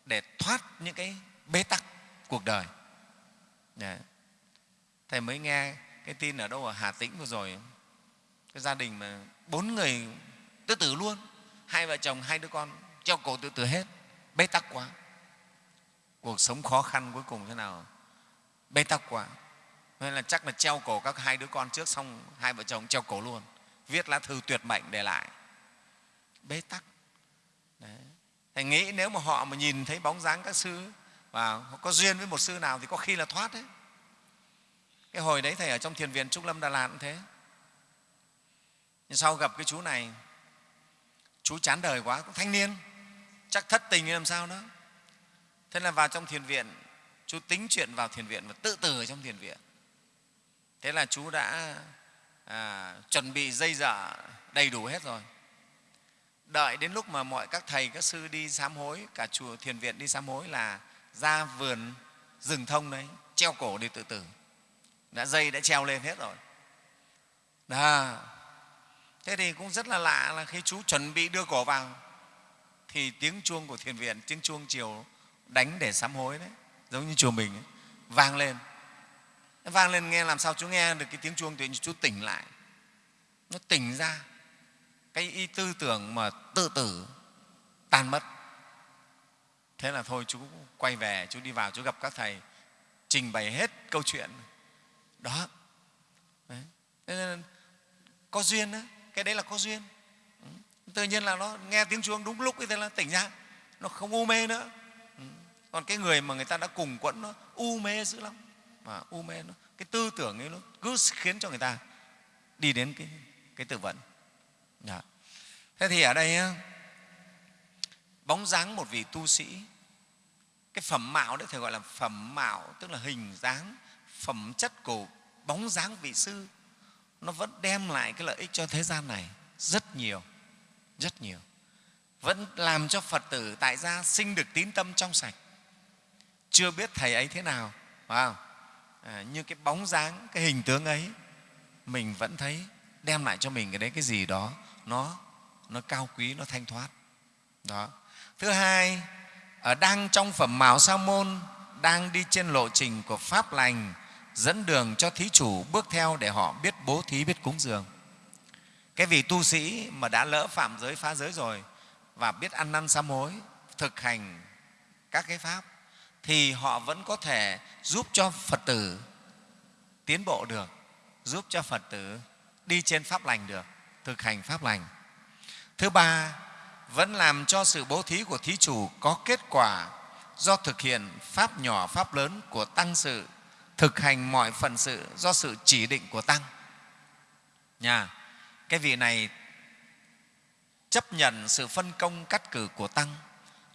để thoát những cái bế tắc cuộc đời. Đấy. thầy mới nghe cái tin ở đâu ở hà tĩnh vừa rồi. Cái gia đình mà bốn người tự tử luôn, hai vợ chồng, hai đứa con treo cổ tự tử hết. Bế tắc quá. Cuộc sống khó khăn cuối cùng thế nào? Bế tắc quá nên là chắc là treo cổ các hai đứa con trước xong hai vợ chồng treo cổ luôn. Viết lá thư tuyệt mệnh để lại. Bế tắc. Đấy. thầy nghĩ nếu mà họ mà nhìn thấy bóng dáng các sư và họ có duyên với một sư nào thì có khi là thoát đấy. Cái hồi đấy thầy ở trong thiền viện trúc lâm đà lạt cũng thế. Nhưng sau gặp cái chú này, chú chán đời quá, cũng thanh niên. Chắc thất tình làm sao đó. Thế là vào trong thiền viện, chú tính chuyện vào thiền viện và tự tử ở trong thiền viện thế là chú đã à, chuẩn bị dây dở đầy đủ hết rồi. Đợi đến lúc mà mọi các thầy các sư đi sám hối cả chùa thiền viện đi sám hối là ra vườn rừng thông đấy treo cổ đi tự tử. Đã dây đã treo lên hết rồi. Đó. thế thì cũng rất là lạ là khi chú chuẩn bị đưa cổ vào thì tiếng chuông của thiền viện tiếng chuông chiều đánh để sám hối đấy giống như chùa mình ấy, vang lên vang lên nghe làm sao chú nghe được cái tiếng chuông thì chú tỉnh lại. Nó tỉnh ra. Cái ý tư tưởng mà tự tử, tan mất. Thế là thôi chú quay về, chú đi vào, chú gặp các thầy, trình bày hết câu chuyện. Đó. Đấy. Nên có duyên đó cái đấy là có duyên. Ừ. Tự nhiên là nó nghe tiếng chuông đúng lúc thế là tỉnh ra. Nó không u mê nữa. Ừ. Còn cái người mà người ta đã cùng quẫn nó, u mê dữ lắm mà u mê nó cái tư tưởng ấy nó cứ khiến cho người ta đi đến cái, cái tự vận đó. thế thì ở đây bóng dáng một vị tu sĩ cái phẩm mạo đấy thầy gọi là phẩm mạo tức là hình dáng phẩm chất của bóng dáng vị sư nó vẫn đem lại cái lợi ích cho thế gian này rất nhiều rất nhiều vẫn làm cho phật tử tại gia sinh được tín tâm trong sạch chưa biết thầy ấy thế nào phải không? À, như cái bóng dáng, cái hình tướng ấy, mình vẫn thấy đem lại cho mình cái đấy, cái gì đó, nó nó cao quý, nó thanh thoát. Đó. Thứ hai, ở đang trong phẩm màu sa môn, đang đi trên lộ trình của pháp lành, dẫn đường cho thí chủ bước theo để họ biết bố thí, biết cúng dường. Cái vị tu sĩ mà đã lỡ phạm giới, phá giới rồi và biết ăn năn sám hối, thực hành các cái pháp thì họ vẫn có thể giúp cho phật tử tiến bộ được, giúp cho phật tử đi trên pháp lành được, thực hành pháp lành. Thứ ba, vẫn làm cho sự bố thí của thí chủ có kết quả do thực hiện pháp nhỏ, pháp lớn của tăng sự, thực hành mọi phần sự do sự chỉ định của tăng. Nhà cái vị này chấp nhận sự phân công cắt cử của tăng,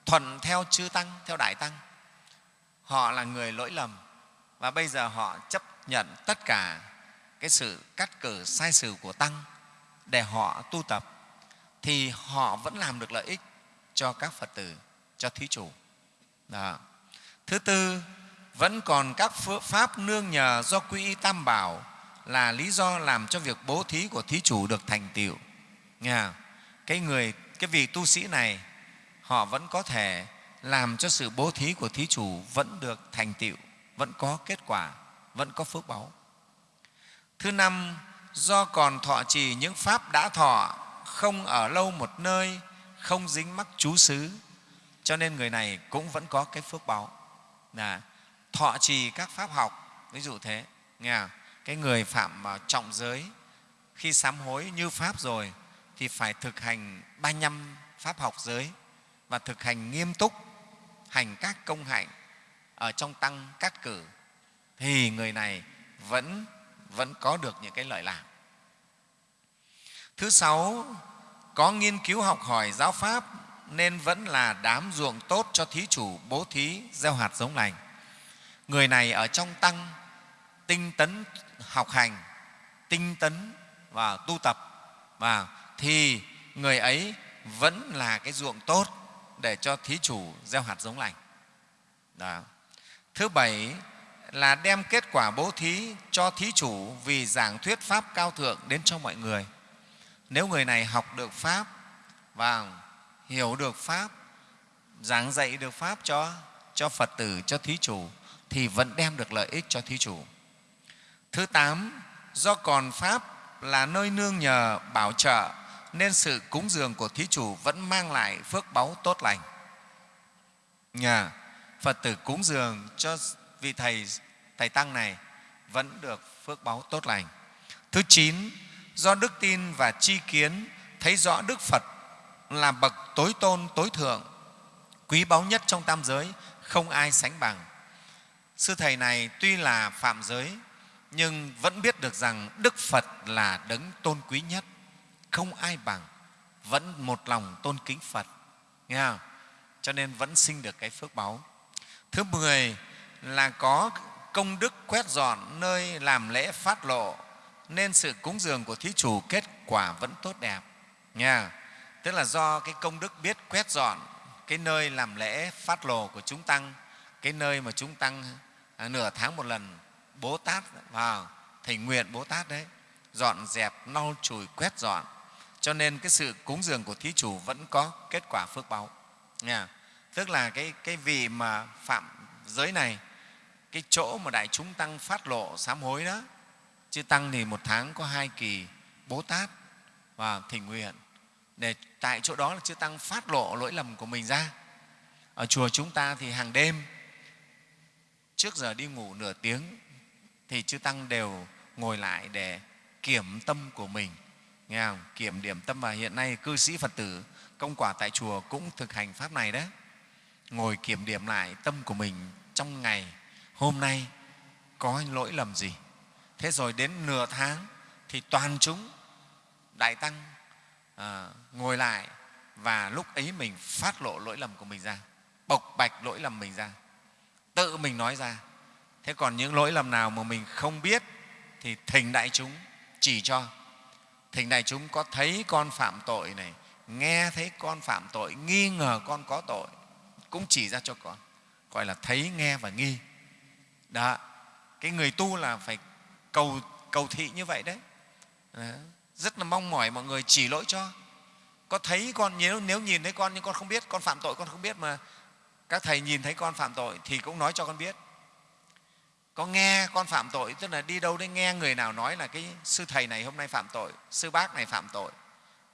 thuận theo chư tăng, theo đại tăng họ là người lỗi lầm, và bây giờ họ chấp nhận tất cả cái sự cắt cử sai sử của tăng để họ tu tập, thì họ vẫn làm được lợi ích cho các phật tử, cho thí chủ. Đó. thứ tư, vẫn còn các pháp nương nhờ do quy y tam bảo là lý do làm cho việc bố thí của thí chủ được thành tựu. Nghe cái người, cái vị tu sĩ này, họ vẫn có thể làm cho sự bố thí của thí chủ vẫn được thành tựu, vẫn có kết quả, vẫn có phước báu. Thứ năm, do còn thọ trì những pháp đã thọ, không ở lâu một nơi, không dính mắc chú xứ, cho nên người này cũng vẫn có cái phước báu. Là thọ trì các pháp học, ví dụ thế, nghe cái người phạm trọng giới, khi sám hối như pháp rồi, thì phải thực hành ba năm pháp học giới và thực hành nghiêm túc hành các công hạnh ở trong tăng cát cử, thì người này vẫn vẫn có được những cái lợi lạc. Thứ sáu, có nghiên cứu học hỏi giáo pháp nên vẫn là đám ruộng tốt cho thí chủ bố thí gieo hạt giống lành. Người này ở trong tăng tinh tấn học hành, tinh tấn và tu tập, và thì người ấy vẫn là cái ruộng tốt để cho thí chủ gieo hạt giống lành. Đó. thứ bảy là đem kết quả bố thí cho thí chủ vì giảng thuyết pháp cao thượng đến cho mọi người. Nếu người này học được pháp và hiểu được pháp, giảng dạy được pháp cho cho phật tử, cho thí chủ, thì vẫn đem được lợi ích cho thí chủ. Thứ tám, do còn pháp là nơi nương nhờ bảo trợ nên sự cúng dường của thí chủ vẫn mang lại phước báu tốt lành. Nhà phật tử cúng dường cho vị thầy thầy tăng này vẫn được phước báu tốt lành. Thứ chín, do đức tin và chi kiến, thấy rõ đức phật là bậc tối tôn, tối thượng, quý báu nhất trong tam giới, không ai sánh bằng. Sư thầy này tuy là phạm giới, nhưng vẫn biết được rằng đức phật là đấng tôn quý nhất không ai bằng vẫn một lòng tôn kính phật. Nghe không? cho nên vẫn sinh được cái phước báu. Thứ mười là có công đức quét dọn nơi làm lễ phát lộ nên sự cúng dường của thí chủ kết quả vẫn tốt đẹp. Nha tức là do cái công đức biết quét dọn cái nơi làm lễ phát lộ của chúng tăng cái nơi mà chúng tăng à, nửa tháng một lần bố tát vào thầy nguyện bố tát đấy dọn dẹp lau chùi quét dọn cho nên cái sự cúng dường của thí chủ vẫn có kết quả phước báu nha. Tức là cái, cái vị mà phạm giới này cái chỗ mà đại chúng tăng phát lộ sám hối đó chứ tăng thì một tháng có hai kỳ bố tát và thỉnh nguyện. Để tại chỗ đó là chư tăng phát lộ lỗi lầm của mình ra. Ở chùa chúng ta thì hàng đêm trước giờ đi ngủ nửa tiếng thì chư tăng đều ngồi lại để kiểm tâm của mình nghe không? kiểm điểm tâm và hiện nay cư sĩ phật tử công quả tại chùa cũng thực hành pháp này đấy. Ngồi kiểm điểm lại tâm của mình trong ngày hôm nay có lỗi lầm gì? Thế rồi đến nửa tháng thì toàn chúng đại tăng à, ngồi lại và lúc ấy mình phát lộ lỗi lầm của mình ra bộc bạch lỗi lầm mình ra tự mình nói ra. Thế còn những lỗi lầm nào mà mình không biết thì thỉnh đại chúng chỉ cho thỉnh này chúng có thấy con phạm tội này nghe thấy con phạm tội nghi ngờ con có tội cũng chỉ ra cho con gọi là thấy nghe và nghi. Đó cái người tu là phải cầu cầu thị như vậy đấy. Đó. rất là mong mỏi mọi người chỉ lỗi cho. Có thấy con nếu, nếu nhìn thấy con nhưng con không biết con phạm tội con không biết mà các thầy nhìn thấy con phạm tội thì cũng nói cho con biết có nghe con phạm tội tức là đi đâu đấy nghe người nào nói là cái sư thầy này hôm nay phạm tội sư bác này phạm tội.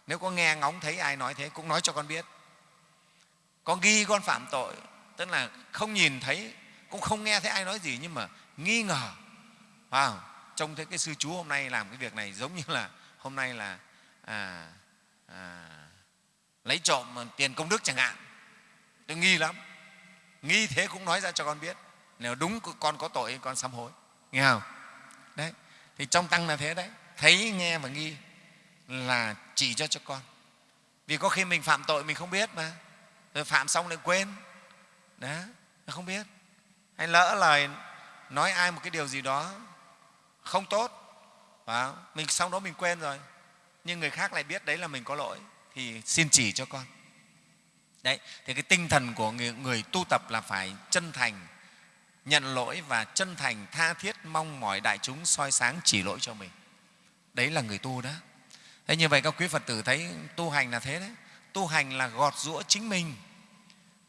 Nếu có nghe ngóng thấy ai nói thế cũng nói cho con biết. Có ghi con phạm tội tức là không nhìn thấy cũng không nghe thấy ai nói gì nhưng mà nghi ngờ. Wow, trông thấy cái sư chú hôm nay làm cái việc này giống như là hôm nay là à, à, lấy trộm tiền công đức chẳng hạn. Tôi nghi lắm. Nghi thế cũng nói ra cho con biết nếu đúng con có tội con sám hối. Nghe không? Đấy. Thì trong tăng là thế đấy. Thấy nghe và nghi là chỉ cho cho con. Vì có khi mình phạm tội mình không biết mà. Rồi phạm xong lại quên. Đó không biết. Hay lỡ lời nói ai một cái điều gì đó không tốt và mình sau đó mình quên rồi nhưng người khác lại biết đấy là mình có lỗi thì xin chỉ cho con. Đấy thì cái tinh thần của người, người tu tập là phải chân thành nhận lỗi và chân thành tha thiết mong mỏi đại chúng soi sáng chỉ lỗi cho mình. Đấy là người tu đó. Thế như vậy các quý phật tử thấy tu hành là thế đấy. Tu hành là gọt rũa chính mình.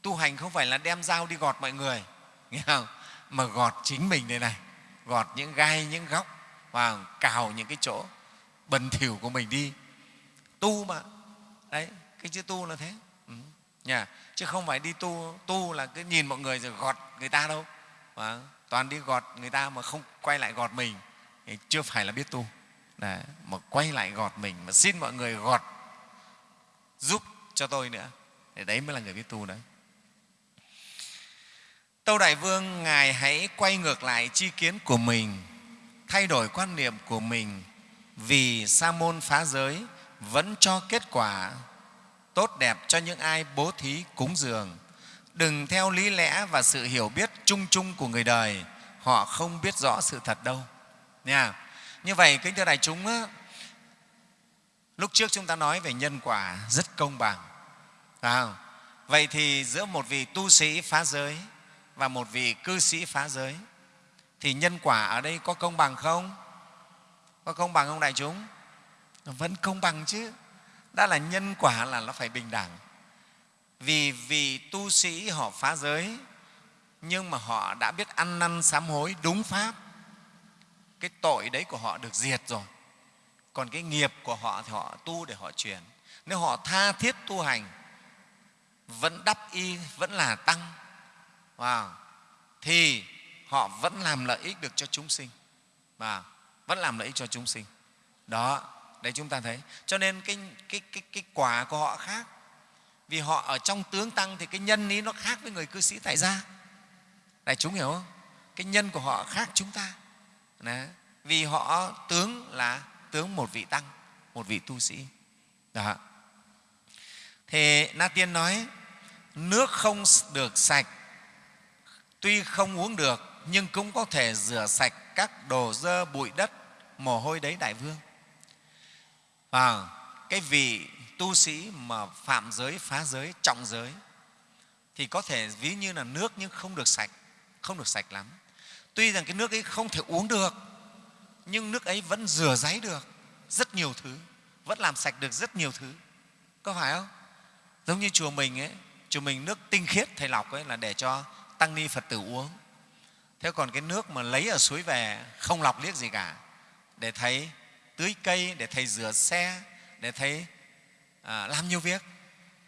Tu hành không phải là đem dao đi gọt mọi người, nghe không? Mà gọt chính mình đây này. Gọt những gai, những góc, và cào những cái chỗ bẩn thỉu của mình đi. Tu mà. Đấy, cái chữ tu là thế. Ừ. Nhà. chứ không phải đi tu tu là cứ nhìn mọi người rồi gọt người ta đâu và toàn đi gọt người ta mà không quay lại gọt mình thì chưa phải là biết tu đấy, mà quay lại gọt mình mà xin mọi người gọt giúp cho tôi nữa thì đấy mới là người biết tu đấy Tâu Đại Vương, Ngài hãy quay ngược lại chi kiến của mình, thay đổi quan niệm của mình vì sa môn phá giới vẫn cho kết quả tốt đẹp cho những ai bố thí cúng dường. Đừng theo lý lẽ và sự hiểu biết chung chung của người đời, họ không biết rõ sự thật đâu. Nha. Như vậy, kính thưa đại chúng, lúc trước chúng ta nói về nhân quả rất công bằng. Phải không? Vậy thì giữa một vị tu sĩ phá giới và một vị cư sĩ phá giới thì nhân quả ở đây có công bằng không? Có công bằng không đại chúng? Vẫn công bằng chứ. Đã là nhân quả là nó phải bình đẳng. Vì vì tu sĩ họ phá giới nhưng mà họ đã biết ăn năn sám hối đúng pháp. Cái tội đấy của họ được diệt rồi. Còn cái nghiệp của họ thì họ tu để họ truyền nếu họ tha thiết tu hành vẫn đắp y vẫn là tăng. Wow. thì họ vẫn làm lợi ích được cho chúng sinh. Và vẫn làm lợi ích cho chúng sinh. Đó đấy chúng ta thấy. Cho nên cái, cái, cái, cái quả của họ khác vì họ ở trong tướng tăng thì cái nhân ý nó khác với người cư sĩ tại gia. Đại chúng hiểu không? Cái nhân của họ khác chúng ta. Đấy. vì họ tướng là tướng một vị tăng một vị tu sĩ. Đó. Thì na tiên nói nước không được sạch tuy không uống được nhưng cũng có thể rửa sạch các đồ dơ bụi đất mồ hôi đấy đại vương. À, cái vị tu sĩ mà phạm giới, phá giới, trọng giới, thì có thể ví như là nước nhưng không được sạch, không được sạch lắm. Tuy rằng cái nước ấy không thể uống được, nhưng nước ấy vẫn rửa ráy được rất nhiều thứ, vẫn làm sạch được rất nhiều thứ. Có phải không? Giống như chùa mình ấy, chùa mình nước tinh khiết, thầy lọc ấy là để cho tăng ni phật tử uống. Thế còn cái nước mà lấy ở suối về, không lọc liếc gì cả, để thầy tưới cây, để thầy rửa xe, để thầy à, làm nhiều việc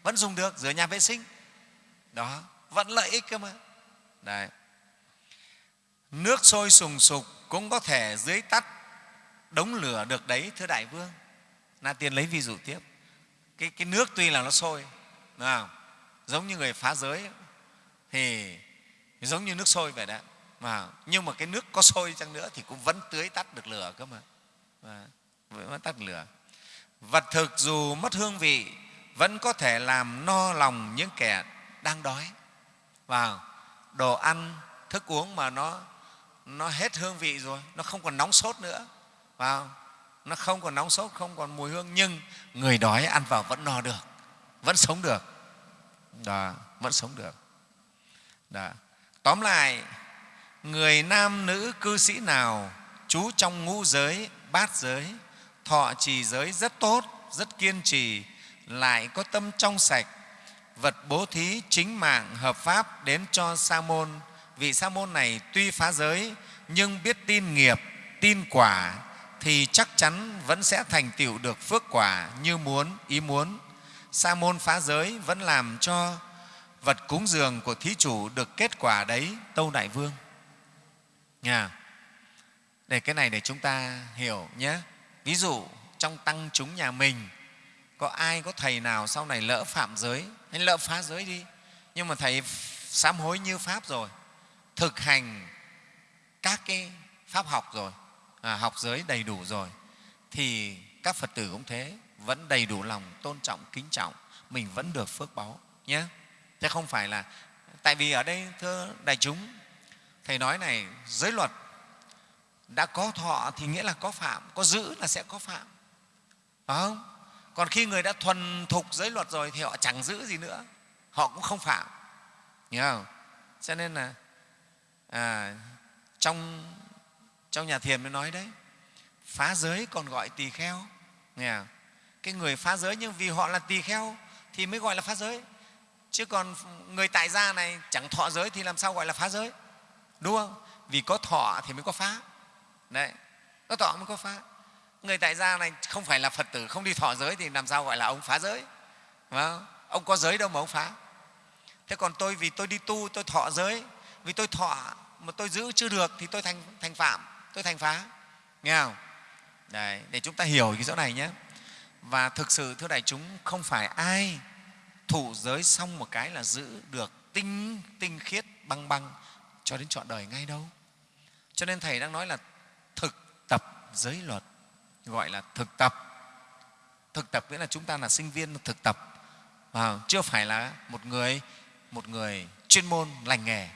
vẫn dùng được rửa nhà vệ sinh. Đó vẫn lợi ích cơ mà. Đấy. nước sôi sùng sục cũng có thể dưới tắt đống lửa được đấy thưa đại vương. Na tiên lấy ví dụ tiếp. Cái, cái nước tuy là nó sôi đúng không? giống như người phá giới thì giống như nước sôi vậy đó. Mà nhưng mà cái nước có sôi chăng nữa thì cũng vẫn tưới tắt được lửa cơ mà. Vẫn tắt lửa vật thực dù mất hương vị vẫn có thể làm no lòng những kẻ đang đói. Vào đồ ăn thức uống mà nó nó hết hương vị rồi nó không còn nóng sốt nữa. Vào nó không còn nóng sốt không còn mùi hương nhưng người đói ăn vào vẫn no được vẫn sống được. Đó, vẫn sống được. Đó. tóm lại người nam nữ cư sĩ nào trú trong ngũ giới bát giới họ trì giới rất tốt, rất kiên trì, lại có tâm trong sạch. Vật bố thí chính mạng hợp pháp đến cho sa môn. Vị sa môn này tuy phá giới, nhưng biết tin nghiệp, tin quả, thì chắc chắn vẫn sẽ thành tựu được phước quả như muốn, ý muốn. Sa môn phá giới vẫn làm cho vật cúng dường của thí chủ được kết quả đấy, tâu đại vương. Nha. Để cái này để chúng ta hiểu nhé ví dụ trong tăng chúng nhà mình có ai có thầy nào sau này lỡ phạm giới? Hay lỡ phá giới đi. Nhưng mà thầy sám hối như pháp rồi thực hành các cái pháp học rồi à, học giới đầy đủ rồi thì các phật tử cũng thế vẫn đầy đủ lòng tôn trọng kính trọng mình vẫn được phước báu nhé thế không phải là tại vì ở đây thưa đại chúng thầy nói này giới luật đã có thọ thì nghĩa là có phạm có giữ là sẽ có phạm. Phải không? Còn khi người đã thuần thục giới luật rồi thì họ chẳng giữ gì nữa họ cũng không phạm. Hiểu không? Cho nên là à, trong trong nhà thiền mới nói đấy phá giới còn gọi tỳ kheo. Nghe không? cái người phá giới nhưng vì họ là tỳ kheo thì mới gọi là phá giới. Chứ còn người tại gia này chẳng thọ giới thì làm sao gọi là phá giới? Đúng không? Vì có thọ thì mới có phá đấy nó tỏ mới có phá. Người tại gia này không phải là phật tử không đi thọ giới thì làm sao gọi là ông phá giới? Không? ông có giới đâu mà ông phá. Thế còn tôi vì tôi đi tu tôi thọ giới vì tôi thọ mà tôi giữ chưa được thì tôi thành thành phạm tôi thành phá. Nghe không? Đấy, để chúng ta hiểu cái chỗ này nhé. Và thực sự thưa đại chúng không phải ai thụ giới xong một cái là giữ được tinh tinh khiết băng băng cho đến trọn đời ngay đâu. Cho nên thầy đang nói là thực tập giới luật, gọi là thực tập. Thực tập nghĩa là chúng ta là sinh viên thực tập. Và chưa phải là một người một người chuyên môn lành nghề,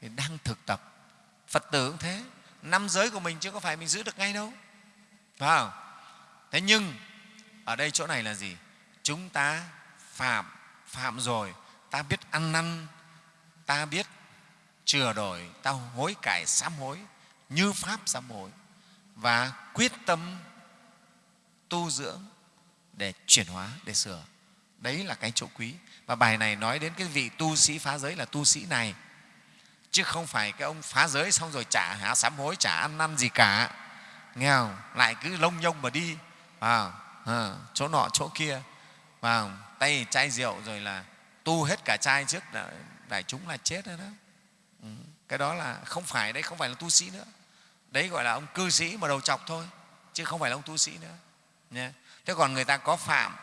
thì đang thực tập. Phật tử cũng thế. Năm giới của mình chứ có phải mình giữ được ngay đâu. Phải không? Thế nhưng, ở đây chỗ này là gì? Chúng ta phạm phạm rồi, ta biết ăn năn, ta biết chừa đổi, ta hối cải sám hối như pháp sám hối và quyết tâm tu dưỡng để chuyển hóa để sửa. Đấy là cái chỗ quý. Và bài này nói đến cái vị tu sĩ phá giới là tu sĩ này. Chứ không phải cái ông phá giới xong rồi trả hả sám hối trả ăn năn gì cả. Nghe không? Lại cứ lông nhông mà đi. À, à, chỗ nọ chỗ kia. Vào tay chai rượu rồi là tu hết cả chai trước đại chúng là chết rồi đó. Ừ. cái đó là không phải đấy không phải là tu sĩ nữa đấy gọi là ông cư sĩ mà đầu chọc thôi, chứ không phải là ông tu sĩ nữa. Nhé. thế còn người ta có phạm,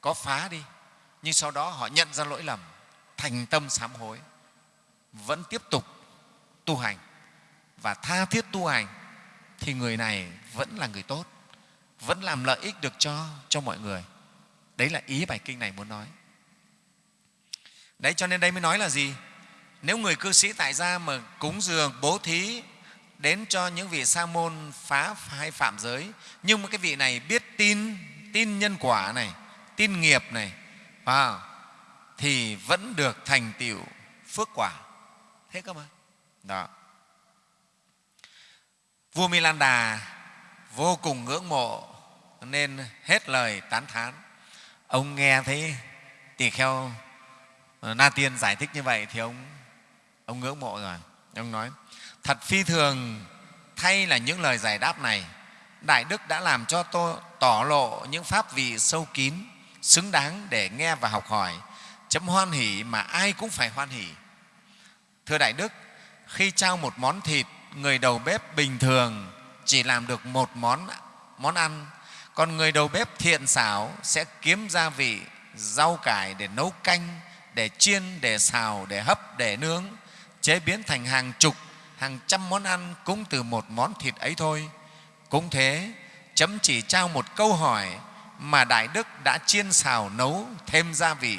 có phá đi, nhưng sau đó họ nhận ra lỗi lầm, thành tâm sám hối, vẫn tiếp tục tu hành. Và tha thiết tu hành thì người này vẫn là người tốt, vẫn làm lợi ích được cho cho mọi người. Đấy là ý bài kinh này muốn nói. Đấy, cho nên đây mới nói là gì? Nếu người cư sĩ tại gia mà cúng dường, bố thí đến cho những vị sa môn phá hay phạm giới. Nhưng mà cái vị này biết tin tin nhân quả này, tin nghiệp này vào thì vẫn được thành tựu phước quả. Thế cơ mà. Đó. Vua Milan đà vô cùng ngưỡng mộ, nên hết lời tán thán. Ông nghe thấy tỳ kheo ờ, na tiên giải thích như vậy thì ông ông ngưỡng mộ rồi. Ông nói thật phi thường, thay là những lời giải đáp này. Đại đức đã làm cho tôi tỏ lộ những pháp vị sâu kín, xứng đáng để nghe và học hỏi. Chấm hoan hỷ mà ai cũng phải hoan hỷ. Thưa đại đức, khi trao một món thịt, người đầu bếp bình thường chỉ làm được một món món ăn, còn người đầu bếp thiện xảo sẽ kiếm gia vị, rau cải để nấu canh, để chiên, để xào, để hấp, để nướng, chế biến thành hàng chục hàng trăm món ăn cũng từ một món thịt ấy thôi. Cũng thế chấm chỉ trao một câu hỏi mà đại đức đã chiên xào nấu thêm gia vị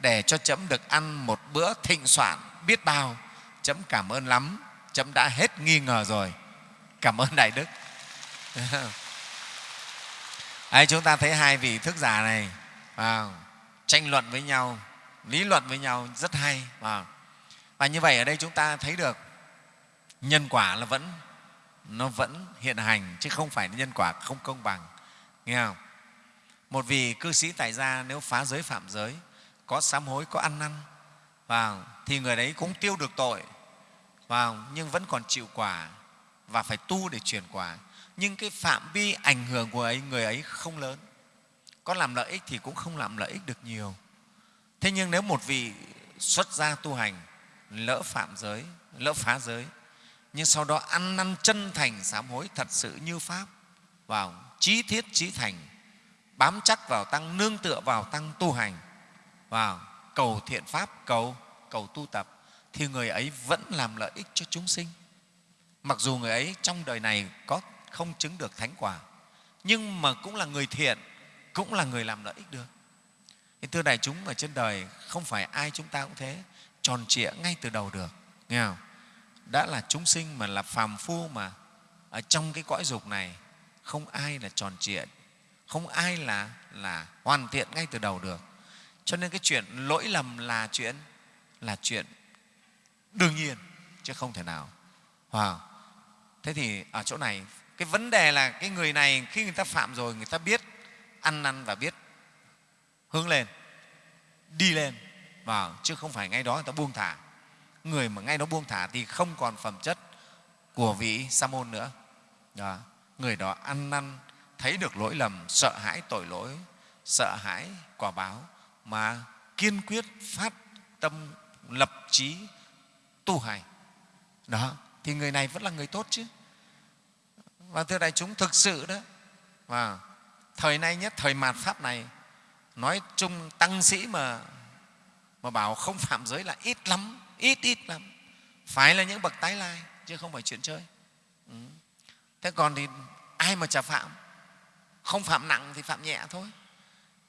để cho chấm được ăn một bữa thịnh soạn biết bao. Chấm cảm ơn lắm chấm đã hết nghi ngờ rồi. Cảm ơn đại đức. Đấy, chúng ta thấy hai vị thức giả này à, tranh luận với nhau lý luận với nhau rất hay à. và như vậy ở đây chúng ta thấy được nhân quả là vẫn, nó vẫn hiện hành, chứ không phải nhân quả không công bằng. Nghe không? Một vị cư sĩ tại gia nếu phá giới phạm giới, có sám hối, có ăn năn, vào thì người đấy cũng tiêu được tội, vào nhưng vẫn còn chịu quả và phải tu để chuyển quả. Nhưng cái phạm vi ảnh hưởng của ấy, người ấy không lớn. Có làm lợi ích thì cũng không làm lợi ích được nhiều. Thế nhưng nếu một vị xuất gia tu hành, lỡ phạm giới, lỡ phá giới nhưng sau đó ăn năn chân thành, sám hối thật sự như pháp, vào trí thiết trí thành, bám chắc vào tăng nương tựa vào tăng tu hành, vào cầu thiện pháp, cầu cầu tu tập, thì người ấy vẫn làm lợi ích cho chúng sinh. Mặc dù người ấy trong đời này có không chứng được thánh quả, nhưng mà cũng là người thiện, cũng là người làm lợi ích được. Thì thưa đại chúng, ở trên đời không phải ai chúng ta cũng thế, tròn trịa ngay từ đầu được, nghe không? Đã là chúng sinh mà là phàm phu mà, ở trong cái cõi dục này, không ai là tròn trịa, không ai là là hoàn thiện ngay từ đầu được. Cho nên cái chuyện lỗi lầm là chuyện là chuyện đương nhiên, chứ không thể nào. Wow. thế thì ở chỗ này, cái vấn đề là cái người này khi người ta phạm rồi, người ta biết, ăn năn và biết, hướng lên, đi lên. Vào chứ không phải ngay đó người ta buông thả người mà ngay nó buông thả thì không còn phẩm chất của vị sa môn nữa. Đó. người đó ăn năn, thấy được lỗi lầm, sợ hãi tội lỗi, sợ hãi quả báo, mà kiên quyết phát tâm lập trí tu hành. Đó, thì người này vẫn là người tốt chứ. Và thưa đại chúng, thực sự đó, và thời nay nhất thời mạt pháp này, nói chung tăng sĩ mà mà bảo không phạm giới là ít lắm ít ít lắm. Phải là những bậc tái lai, chứ không phải chuyện chơi. Ừ. thế còn thì ai mà chả phạm? Không phạm nặng thì phạm nhẹ thôi.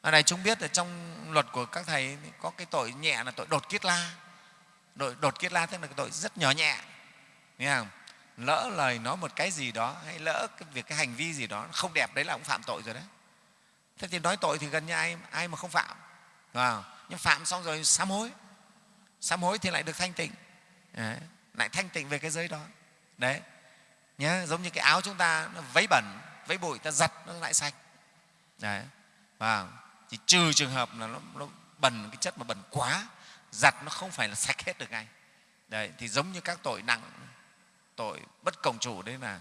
Ở đây chúng biết là trong luật của các thầy có cái tội nhẹ là tội đột kiết la. Tội đột kiết la tức là cái tội rất nhỏ nhẹ. Nghe không? Lỡ lời nói một cái gì đó, hay lỡ cái việc, cái hành vi gì đó không đẹp, đấy là cũng phạm tội rồi đấy. Thế thì nói tội thì gần như ai ai mà không phạm. Vào nhưng phạm xong rồi sám hối sám hối thì lại được thanh tịnh. Đấy, lại thanh tịnh về cái giới đó. Đấy nhé giống như cái áo chúng ta nó vấy bẩn vấy bụi ta giặt nó lại sạch. Đấy vâng. và chỉ trừ trường hợp là nó, nó bẩn cái chất mà bẩn quá giặt nó không phải là sạch hết được ngay. Đấy thì giống như các tội nặng tội bất cộng chủ đấy là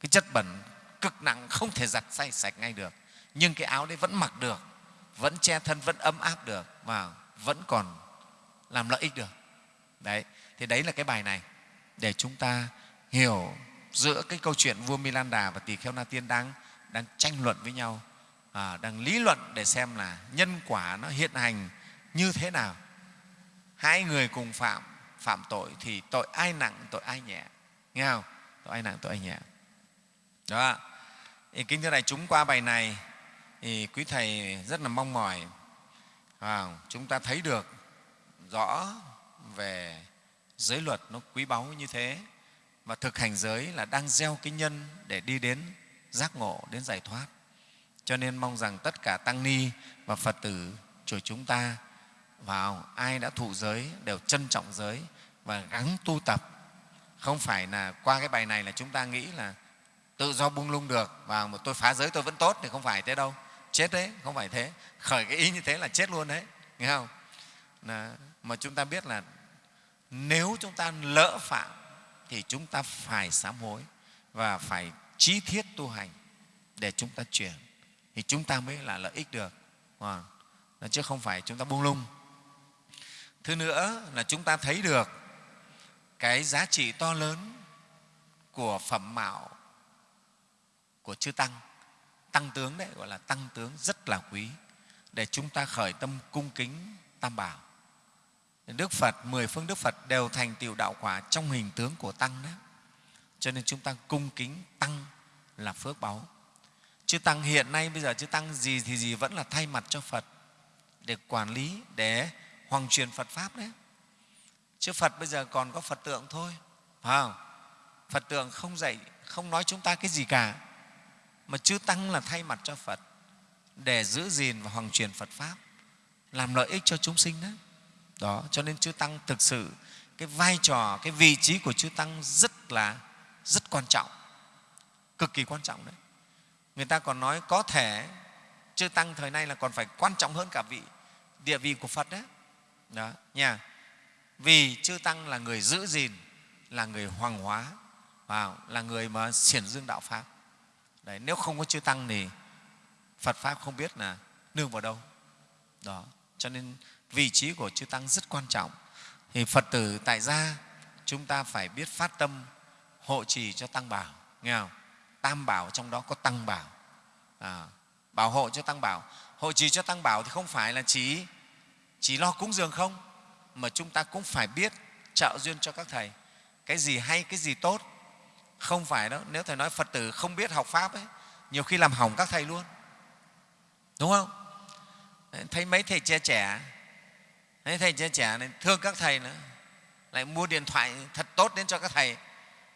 cái chất bẩn cực nặng không thể giặt say sạch ngay được. Nhưng cái áo đấy vẫn mặc được vẫn che thân vẫn ấm áp được và vẫn còn làm lợi ích được đấy thì đấy là cái bài này để chúng ta hiểu giữa cái câu chuyện vua Milanda và tỳ kheo Na Tiên đang đang tranh luận với nhau, à, đang lý luận để xem là nhân quả nó hiện hành như thế nào. Hai người cùng phạm phạm tội thì tội ai nặng, tội ai nhẹ, nghe không? Tội ai nặng, tội ai nhẹ. Đó. Thì kính thưa đại chúng qua bài này thì quý thầy rất là mong mỏi à, chúng ta thấy được rõ về giới luật nó quý báu như thế và thực hành giới là đang gieo cái nhân để đi đến giác ngộ đến giải thoát. Cho nên mong rằng tất cả tăng ni và phật tử chùa chúng ta vào ai đã thụ giới đều trân trọng giới và gắng tu tập. Không phải là qua cái bài này là chúng ta nghĩ là tự do bung lung được và một tôi phá giới tôi vẫn tốt thì không phải thế đâu. Chết đấy không phải thế. Khởi cái ý như thế là chết luôn đấy nghe không? Là, mà chúng ta biết là nếu chúng ta lỡ phạm thì chúng ta phải sám hối và phải trí thiết tu hành để chúng ta chuyển. Thì chúng ta mới là lợi ích được. Vâng. Chứ không phải chúng ta buông lung. Thứ nữa là chúng ta thấy được cái giá trị to lớn của phẩm mạo của chư tăng. Tăng tướng đấy gọi là tăng tướng rất là quý để chúng ta khởi tâm cung kính tam bảo đức phật, mười phương đức phật đều thành tựu đạo quả trong hình tướng của tăng đó. Cho nên chúng ta cung kính tăng là phước báu. Chư tăng hiện nay bây giờ chư tăng gì thì gì vẫn là thay mặt cho phật để quản lý, để hoàng truyền phật pháp đấy. Chứ phật bây giờ còn có phật tượng thôi, phải không? Phật tượng không dạy, không nói chúng ta cái gì cả. Mà chư tăng là thay mặt cho phật để giữ gìn và hoàng truyền phật pháp, làm lợi ích cho chúng sinh đấy đó cho nên chư tăng thực sự cái vai trò cái vị trí của chư tăng rất là rất quan trọng cực kỳ quan trọng đấy. Người ta còn nói có thể chư tăng thời nay là còn phải quan trọng hơn cả vị địa vị của phật đấy. Đó nha. Vì chư tăng là người giữ gìn là người hoàng hóa và là người mà xiển dương đạo pháp. Đấy, nếu không có chư tăng thì phật pháp không biết là nương vào đâu. Đó cho nên vị trí của chư tăng rất quan trọng. Thì phật tử tại gia chúng ta phải biết phát tâm hộ trì cho tăng bảo. Nghe không? Tam bảo trong đó có tăng bảo. À, bảo hộ cho tăng bảo. Hộ trì cho tăng bảo thì không phải là chỉ chỉ lo cúng dường không? Mà chúng ta cũng phải biết trợ duyên cho các thầy. Cái gì hay cái gì tốt? Không phải đâu. Nếu thầy nói phật tử không biết học pháp ấy nhiều khi làm hỏng các thầy luôn. Đúng không? Thấy mấy thầy trẻ trẻ thấy thầy trẻ trẻ này thương các thầy nữa. Lại mua điện thoại thật tốt đến cho các thầy.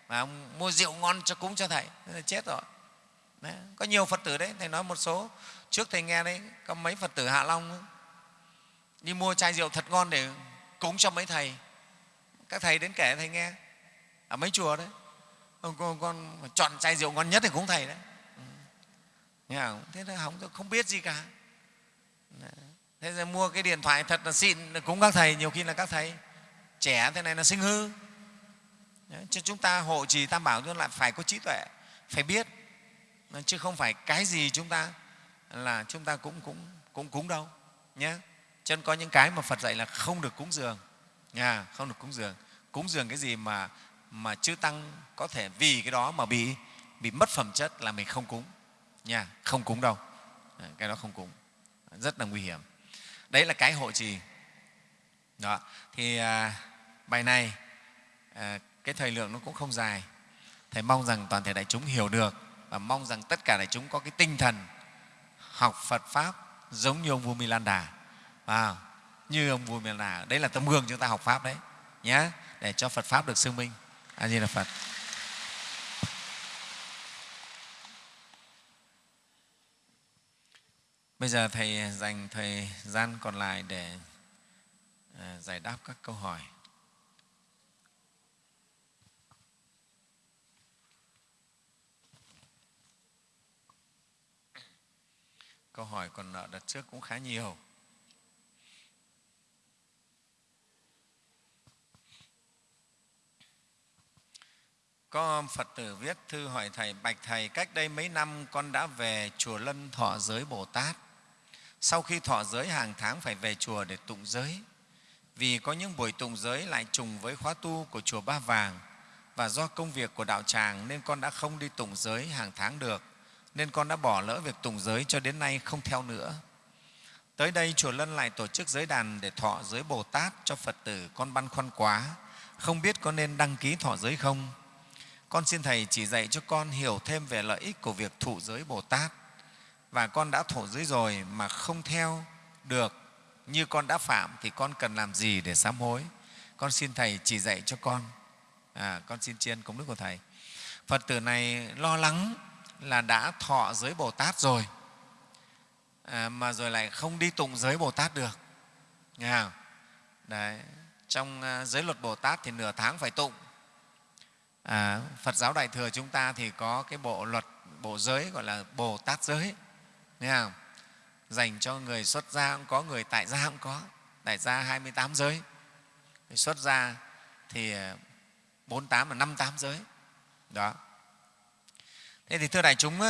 Và mua rượu ngon cho cúng cho thầy. Thế là chết rồi. Đấy. có nhiều phật tử đấy. Thầy nói một số. Trước thầy nghe đấy có mấy phật tử hạ long đi mua chai rượu thật ngon để cúng cho mấy thầy. Các thầy đến kể thầy nghe. Ở mấy chùa đấy con, con, con chọn chai rượu ngon nhất thì cúng thầy đấy. Ừ. Thế là không không biết gì cả thế rồi mua cái điện thoại thật là xịn, cúng các thầy, nhiều khi là các thầy trẻ thế này là sinh hư. Cho chúng ta hộ trì tam bảo chúng lại phải có trí tuệ, phải biết. Chứ không phải cái gì chúng ta là chúng ta cũng cũng cũng cúng đâu nhé cho nên có những cái mà phật dạy là không được cúng dường nhà không được cúng dường. Cúng dường cái gì mà mà chư tăng có thể vì cái đó mà bị bị mất phẩm chất là mình không cúng, nha, không cúng đâu. Cái đó không cúng. Rất là nguy hiểm đấy là cái hộ trì. Đó thì à, bài này à, cái thời lượng nó cũng không dài. Thầy mong rằng toàn thể đại chúng hiểu được và mong rằng tất cả đại chúng có cái tinh thần học phật pháp giống như ông vua milan đà. À, như ông vua milan đà. Đấy là tấm gương chúng ta học pháp đấy nhé để cho phật pháp được xưng minh. A di đà phật. Bây giờ thầy dành thời gian còn lại để ờ, giải đáp các câu hỏi. Câu hỏi còn nợ đặt trước cũng khá nhiều. Có phật tử viết thư hỏi thầy, bạch thầy, cách đây mấy năm con đã về chùa lân thọ giới bồ tát? Sau khi thọ giới hàng tháng phải về chùa để tụng giới, vì có những buổi tụng giới lại trùng với khóa tu của chùa ba vàng, và do công việc của đạo tràng nên con đã không đi tụng giới hàng tháng được, nên con đã bỏ lỡ việc tụng giới cho đến nay không theo nữa tới đây chùa lân lại tổ chức giới đàn để thọ giới bồ tát cho phật tử con băn khoăn quá, không biết có nên đăng ký thọ giới không con xin Thầy chỉ dạy cho con hiểu thêm về lợi ích của việc thụ giới Bồ Tát. Và con đã thổ giới rồi mà không theo được như con đã phạm thì con cần làm gì để sám hối? Con xin Thầy chỉ dạy cho con. À, con xin tri ân công đức của Thầy. Phật tử này lo lắng là đã thọ giới Bồ Tát rồi à, mà rồi lại không đi tụng giới Bồ Tát được. Nghe không? Đấy. Trong à, giới luật Bồ Tát thì nửa tháng phải tụng à, phật giáo đại thừa chúng ta thì có cái bộ luật bộ giới gọi là bồ tát giới nghe không? dành cho người xuất gia cũng có, người tại gia cũng có. Tại gia 28 giới. Xuất gia thì ờ, 48 và 58 giới. Đó. Thế thì thưa đại chúng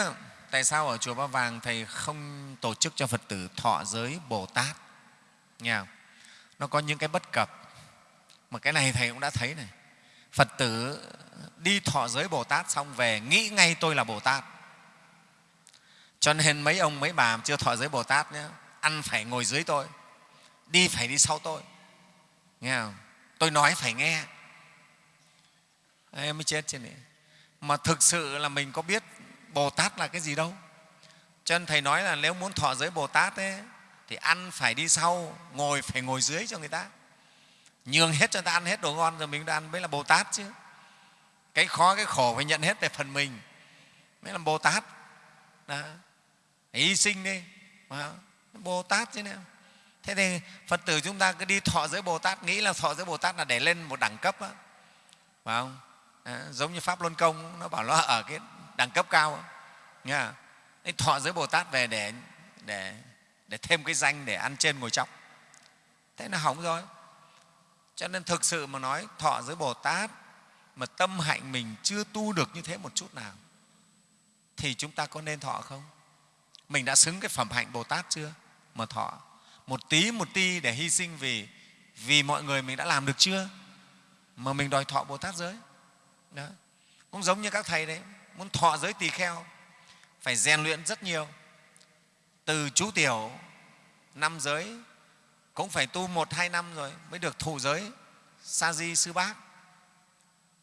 tại sao ở chùa Ba Vàng thầy không tổ chức cho Phật tử thọ giới Bồ Tát? Nghe không? nó có những cái bất cập. Mà cái này thầy cũng đã thấy này. Phật tử đi thọ giới Bồ Tát xong về, nghĩ ngay tôi là Bồ Tát cho nên mấy ông mấy bà chưa thọ giới Bồ Tát nhé ăn phải ngồi dưới tôi đi phải đi sau tôi. Nghe không? tôi nói phải nghe. Em mới chết trên này mà thực sự là mình có biết bồ tát là cái gì đâu. Cho nên thầy nói là nếu muốn thọ giới bồ tát ấy, thì ăn phải đi sau ngồi phải ngồi dưới cho người ta. Nhường hết cho người ta ăn hết đồ ngon rồi mình đã ăn mới là bồ tát chứ. Cái khó cái khổ phải nhận hết về phần mình mới là bồ tát. Đó hy sinh đi. Mà bồ tát chứ nào. Thế thì phật tử chúng ta cứ đi thọ giới bồ tát nghĩ là thọ giới bồ tát là để lên một đẳng cấp á. Phải không? À, giống như pháp luân công nó bảo nó ở cái đẳng cấp cao nha thọ giới bồ tát về để để để thêm cái danh để ăn trên ngồi trong. Thế là hỏng rồi. Cho nên thực sự mà nói thọ giới bồ tát mà tâm hạnh mình chưa tu được như thế một chút nào thì chúng ta có nên thọ không? Mình đã xứng cái phẩm hạnh bồ tát chưa? Mà thọ. Một tí, một ti để hy sinh vì vì mọi người mình đã làm được chưa? Mà mình đòi thọ bồ tát giới. Đó. cũng giống như các thầy đấy, muốn thọ giới tỳ kheo, phải rèn luyện rất nhiều. Từ chú tiểu, năm giới, cũng phải tu một, hai năm rồi mới được thụ giới sa di sư bác.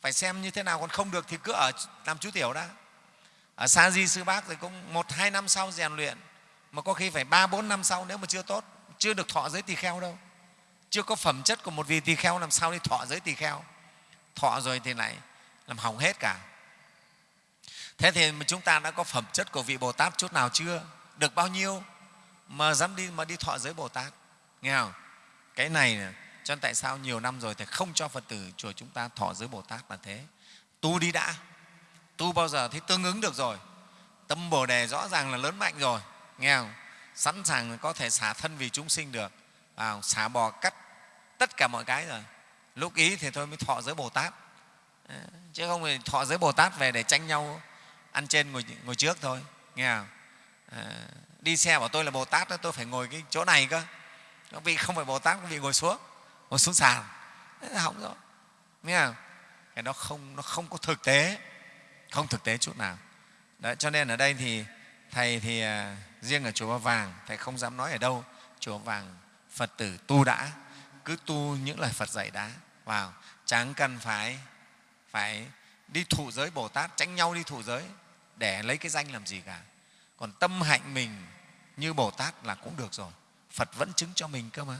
Phải xem như thế nào, còn không được thì cứ ở làm chú tiểu đã ở sa di sư bác thì cũng một, hai năm sau rèn luyện. Mà có khi phải ba, bốn năm sau nếu mà chưa tốt, chưa được thọ giới tỳ kheo đâu. Chưa có phẩm chất của một vị tỳ kheo làm sao đi thọ giới tỳ kheo. Thọ rồi thì lại làm hỏng hết cả. Thế thì chúng ta đã có phẩm chất của vị bồ tát chút nào chưa? Được bao nhiêu mà dám đi, mà đi thọ giới bồ tát? Nghe không? Cái này cho nên tại sao nhiều năm rồi thì không cho phật tử chùa chúng ta thọ giới bồ tát là thế? Tu đi đã tu bao giờ thấy tương ứng được rồi. Tâm bồ đề rõ ràng là lớn mạnh rồi nghe không? Sẵn sàng có thể xả thân vì chúng sinh được. À, xả bò cắt tất cả mọi cái rồi. Lúc ý thì thôi mới thọ giới bồ tát. Ờ, chứ không thì thọ giới bồ tát về để tranh nhau ăn trên ngồi, ngồi trước thôi nghe không? À, đi xe bảo tôi là bồ tát đó, tôi phải ngồi cái chỗ này cơ. Các vị không phải bồ tát các vị ngồi xuống ngồi xuống sàn. Hỏng rồi nghe không? Cái đó không nó không có thực tế không thực tế chút nào. Đấy, cho nên ở đây thì thầy thì à, riêng ở chùa Ba Vàng thầy không dám nói ở đâu. Chùa Ba Vàng Phật tử tu đã cứ tu những lời Phật dạy đã. Vào chẳng cần phải phải đi thụ giới Bồ Tát tránh nhau đi thụ giới để lấy cái danh làm gì cả. Còn tâm hạnh mình như Bồ Tát là cũng được rồi. Phật vẫn chứng cho mình cơ mà.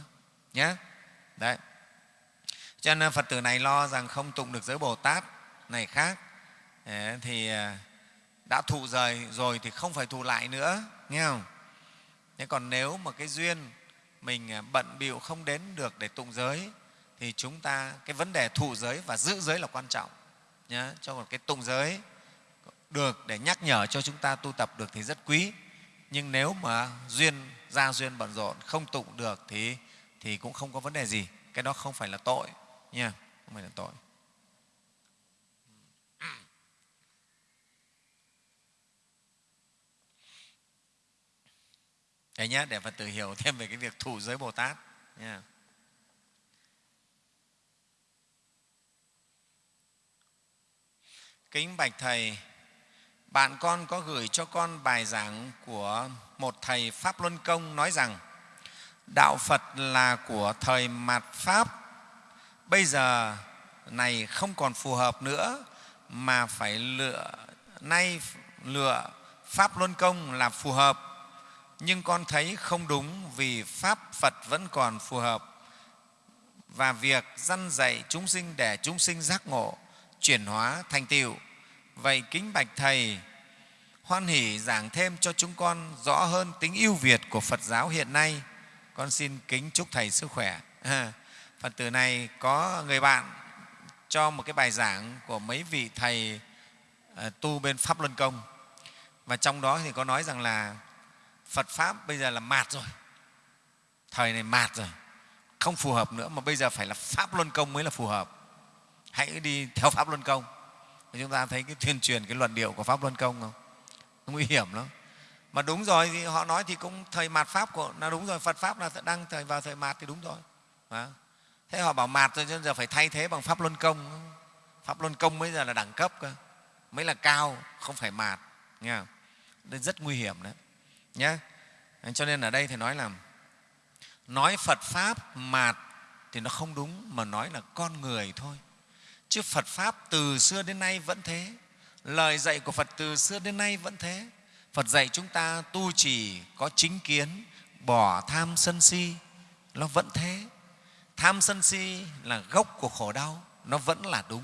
Nhé đấy. Cho nên Phật tử này lo rằng không tụng được giới Bồ Tát này khác thì à, đã thụ rời rồi thì không phải thụ lại nữa, nghe không? Thế còn nếu mà cái duyên mình à, bận bịu không đến được để tụng giới thì chúng ta, cái vấn đề thụ giới và giữ giới là quan trọng nhé cho một cái tụng giới được để nhắc nhở cho chúng ta tu tập được thì rất quý. Nhưng nếu mà duyên ra duyên bận rộn, không tụng được thì thì cũng không có vấn đề gì. Cái đó không phải là tội, nha. Không phải là tội. Thế nhé, để Phật tử hiểu thêm về cái việc thủ giới Bồ Tát. Nha. Kính Bạch Thầy, bạn con có gửi cho con bài giảng của một thầy Pháp Luân Công nói rằng Đạo Phật là của thời mạt Pháp, bây giờ này không còn phù hợp nữa mà phải lựa nay lựa Pháp Luân Công là phù hợp nhưng con thấy không đúng vì Pháp Phật vẫn còn phù hợp và việc dăn dạy chúng sinh để chúng sinh giác ngộ, chuyển hóa thành tựu. Vậy kính bạch Thầy, hoan hỷ giảng thêm cho chúng con rõ hơn tính ưu việt của Phật giáo hiện nay. Con xin kính chúc Thầy sức khỏe. À, Phật tử này có người bạn cho một cái bài giảng của mấy vị thầy à, tu bên Pháp Luân Công. Và trong đó thì có nói rằng là Phật Pháp bây giờ là mạt rồi, thời này mạt rồi, không phù hợp nữa mà bây giờ phải là Pháp Luân Công mới là phù hợp. Hãy đi theo Pháp Luân Công. Và chúng ta thấy cái tuyên truyền cái luận điệu của Pháp Luân Công không? Nguy hiểm lắm mà đúng rồi thì họ nói thì cũng thời mạt pháp của là đúng rồi phật pháp là đang thời vào thời mạt thì đúng rồi à. thế họ bảo mạt rồi giờ phải thay thế bằng pháp luân công pháp luân công bây giờ là đẳng cấp cơ mới là cao không phải mạt nghe không? đây rất nguy hiểm đấy nhé cho nên ở đây thì nói là nói phật pháp mạt thì nó không đúng mà nói là con người thôi. Chứ phật pháp từ xưa đến nay vẫn thế. Lời dạy của phật từ xưa đến nay vẫn thế. Phật dạy chúng ta tu trì có chính kiến, bỏ tham sân si, nó vẫn thế. Tham sân si là gốc của khổ đau, nó vẫn là đúng.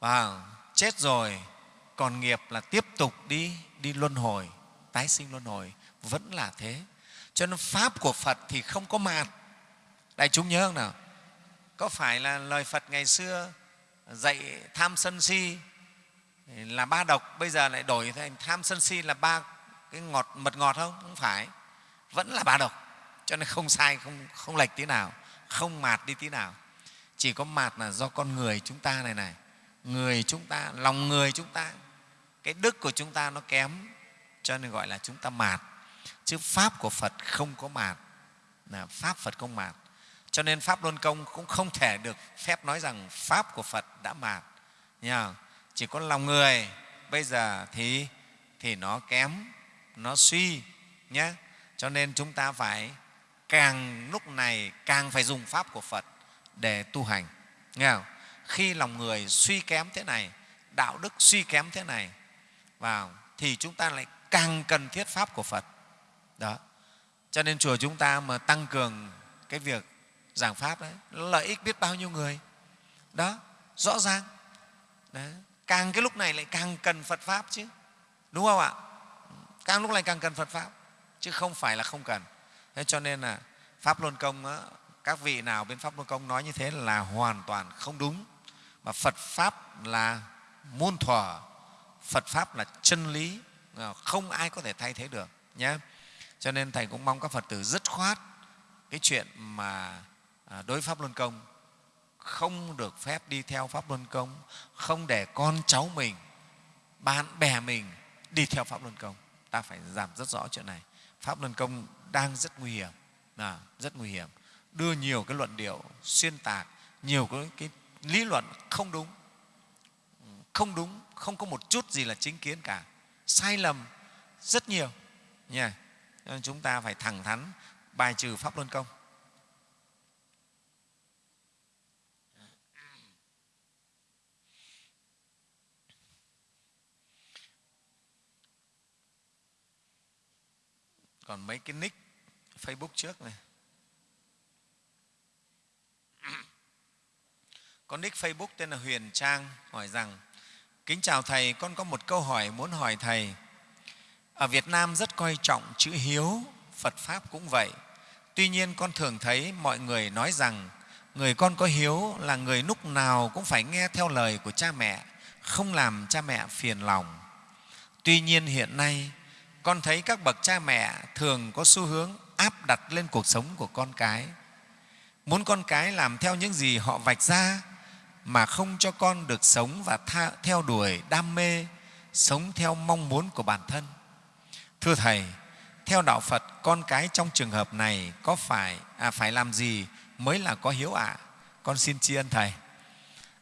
Và chết rồi, còn nghiệp là tiếp tục đi, đi luân hồi, tái sinh luân hồi, vẫn là thế. Cho nên Pháp của Phật thì không có mạt. Đại chúng nhớ không nào? Có phải là lời Phật ngày xưa dạy tham sân si là ba độc, bây giờ lại đổi thành tham sân si là ba cái ngọt, mật ngọt không? Không phải. Vẫn là ba độc. Cho nên không sai, không không lệch tí nào. Không mạt đi tí nào. Chỉ có mạt là do con người chúng ta này này. Người chúng ta, lòng người chúng ta. Cái đức của chúng ta nó kém, cho nên gọi là chúng ta mạt chứ pháp của phật không có mạt. Là pháp phật không mạt. Cho nên pháp luân công cũng không thể được phép nói rằng pháp của phật đã mạt. Nha chỉ có lòng người bây giờ thì thì nó kém, nó suy nhé. Cho nên chúng ta phải càng lúc này càng phải dùng pháp của phật để tu hành. Nghe không? khi lòng người suy kém thế này, đạo đức suy kém thế này, vào, thì chúng ta lại càng cần thiết pháp của phật đó. Cho nên chùa chúng ta mà tăng cường cái việc giảng pháp đấy lợi ích biết bao nhiêu người. Đó rõ ràng. Đấy. Càng cái lúc này lại càng cần phật pháp chứ. Đúng không ạ? Càng lúc này càng cần phật pháp chứ không phải là không cần. Thế cho nên là pháp luân công đó, các vị nào bên pháp luân công nói như thế là hoàn toàn không đúng. Mà phật pháp là môn thuở phật pháp là chân lý à, không ai có thể thay thế được nhé cho nên thầy cũng mong các phật tử dứt khoát cái chuyện mà à, đối pháp luân công. Không được phép đi theo pháp luân công không để con cháu mình bạn bè mình đi theo pháp luân công. Ta phải giảm rất rõ chuyện này. Pháp luân công đang rất nguy hiểm à, rất nguy hiểm. Đưa nhiều cái luận điệu xuyên tạc nhiều cái, cái lý luận không đúng. Không đúng không có một chút gì là chính kiến cả. Sai lầm rất nhiều. Nha nên chúng ta phải thẳng thắn, bài trừ pháp luân công. Còn mấy cái nick facebook trước này. Có nick facebook tên là huyền trang, hỏi rằng, kính chào thầy, con có một câu hỏi muốn hỏi thầy ở việt nam rất coi trọng chữ hiếu phật pháp cũng vậy. Tuy nhiên con thường thấy mọi người nói rằng người con có hiếu là người lúc nào cũng phải nghe theo lời của cha mẹ không làm cha mẹ phiền lòng. Tuy nhiên hiện nay con thấy các bậc cha mẹ thường có xu hướng áp đặt lên cuộc sống của con cái. Muốn con cái làm theo những gì họ vạch ra mà không cho con được sống và tha, theo đuổi đam mê sống theo mong muốn của bản thân thưa thầy theo đạo phật con cái trong trường hợp này có phải à, phải làm gì mới là có hiếu ạ? À? con xin tri ân thầy.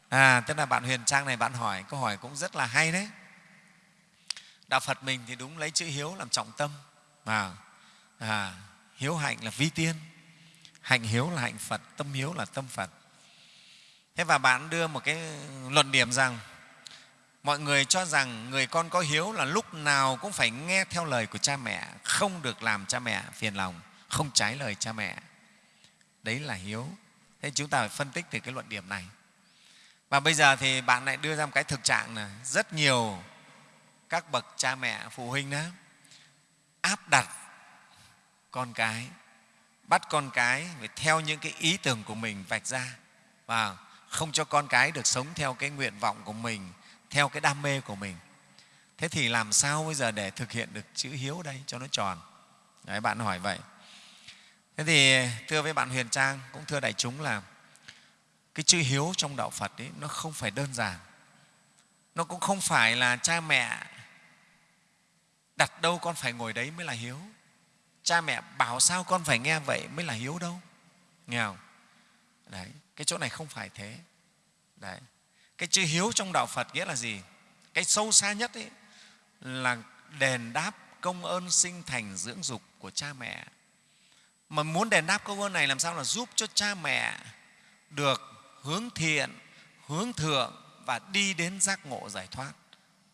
À tức là bạn huyền trang này bạn hỏi câu hỏi cũng rất là hay đấy. Đạo phật mình thì đúng lấy chữ hiếu làm trọng tâm. Mà à, hiếu hạnh là vi tiên. Hạnh hiếu là hạnh phật tâm hiếu là tâm phật. Thế và bạn đưa một cái luận điểm rằng mọi người cho rằng người con có hiếu là lúc nào cũng phải nghe theo lời của cha mẹ, không được làm cha mẹ phiền lòng, không trái lời cha mẹ. Đấy là hiếu. Thế chúng ta phải phân tích từ cái luận điểm này. Và bây giờ thì bạn lại đưa ra một cái thực trạng là rất nhiều các bậc cha mẹ, phụ huynh đó áp đặt con cái, bắt con cái phải theo những cái ý tưởng của mình vạch ra và không cho con cái được sống theo cái nguyện vọng của mình theo cái đam mê của mình. Thế thì làm sao bây giờ để thực hiện được chữ hiếu đây cho nó tròn? Đấy, bạn hỏi vậy. Thế thì, thưa với bạn huyền trang, cũng thưa đại chúng là cái chữ hiếu trong đạo phật ấy, nó không phải đơn giản. Nó cũng không phải là cha mẹ đặt đâu con phải ngồi đấy mới là hiếu. Cha mẹ bảo sao con phải nghe vậy mới là hiếu đâu. Nghe không? Đấy, cái chỗ này không phải thế. Đấy cái chữ hiếu trong đạo phật nghĩa là gì? Cái sâu xa nhất ấy là đền đáp công ơn sinh thành dưỡng dục của cha mẹ. Mà muốn đền đáp công ơn này làm sao là giúp cho cha mẹ được hướng thiện, hướng thượng và đi đến giác ngộ giải thoát.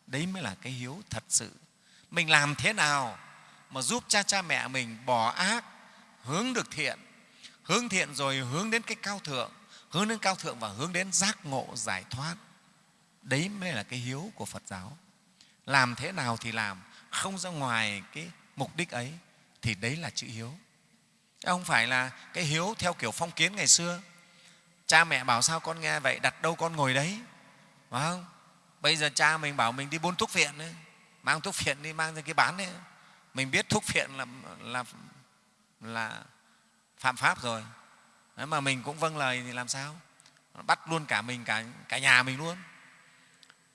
Đấy mới là cái hiếu thật sự. Mình làm thế nào mà giúp cha cha mẹ mình bỏ ác, hướng được thiện, hướng thiện rồi hướng đến cái cao thượng? Hướng đến cao thượng và hướng đến giác ngộ giải thoát. Đấy mới là cái hiếu của phật giáo. Làm thế nào thì làm không ra ngoài cái mục đích ấy thì đấy là chữ hiếu. Không phải là cái hiếu theo kiểu phong kiến ngày xưa. Cha mẹ bảo sao con nghe vậy đặt đâu con ngồi đấy. Phải không? Bây giờ cha mình bảo mình đi buôn thuốc phiện ấy, mang thuốc phiện đi mang ra cái bán đấy mình biết thuốc phiện là, là, là phạm pháp rồi. Đấy mà mình cũng vâng lời thì làm sao? Bắt luôn cả mình cả, cả nhà mình luôn.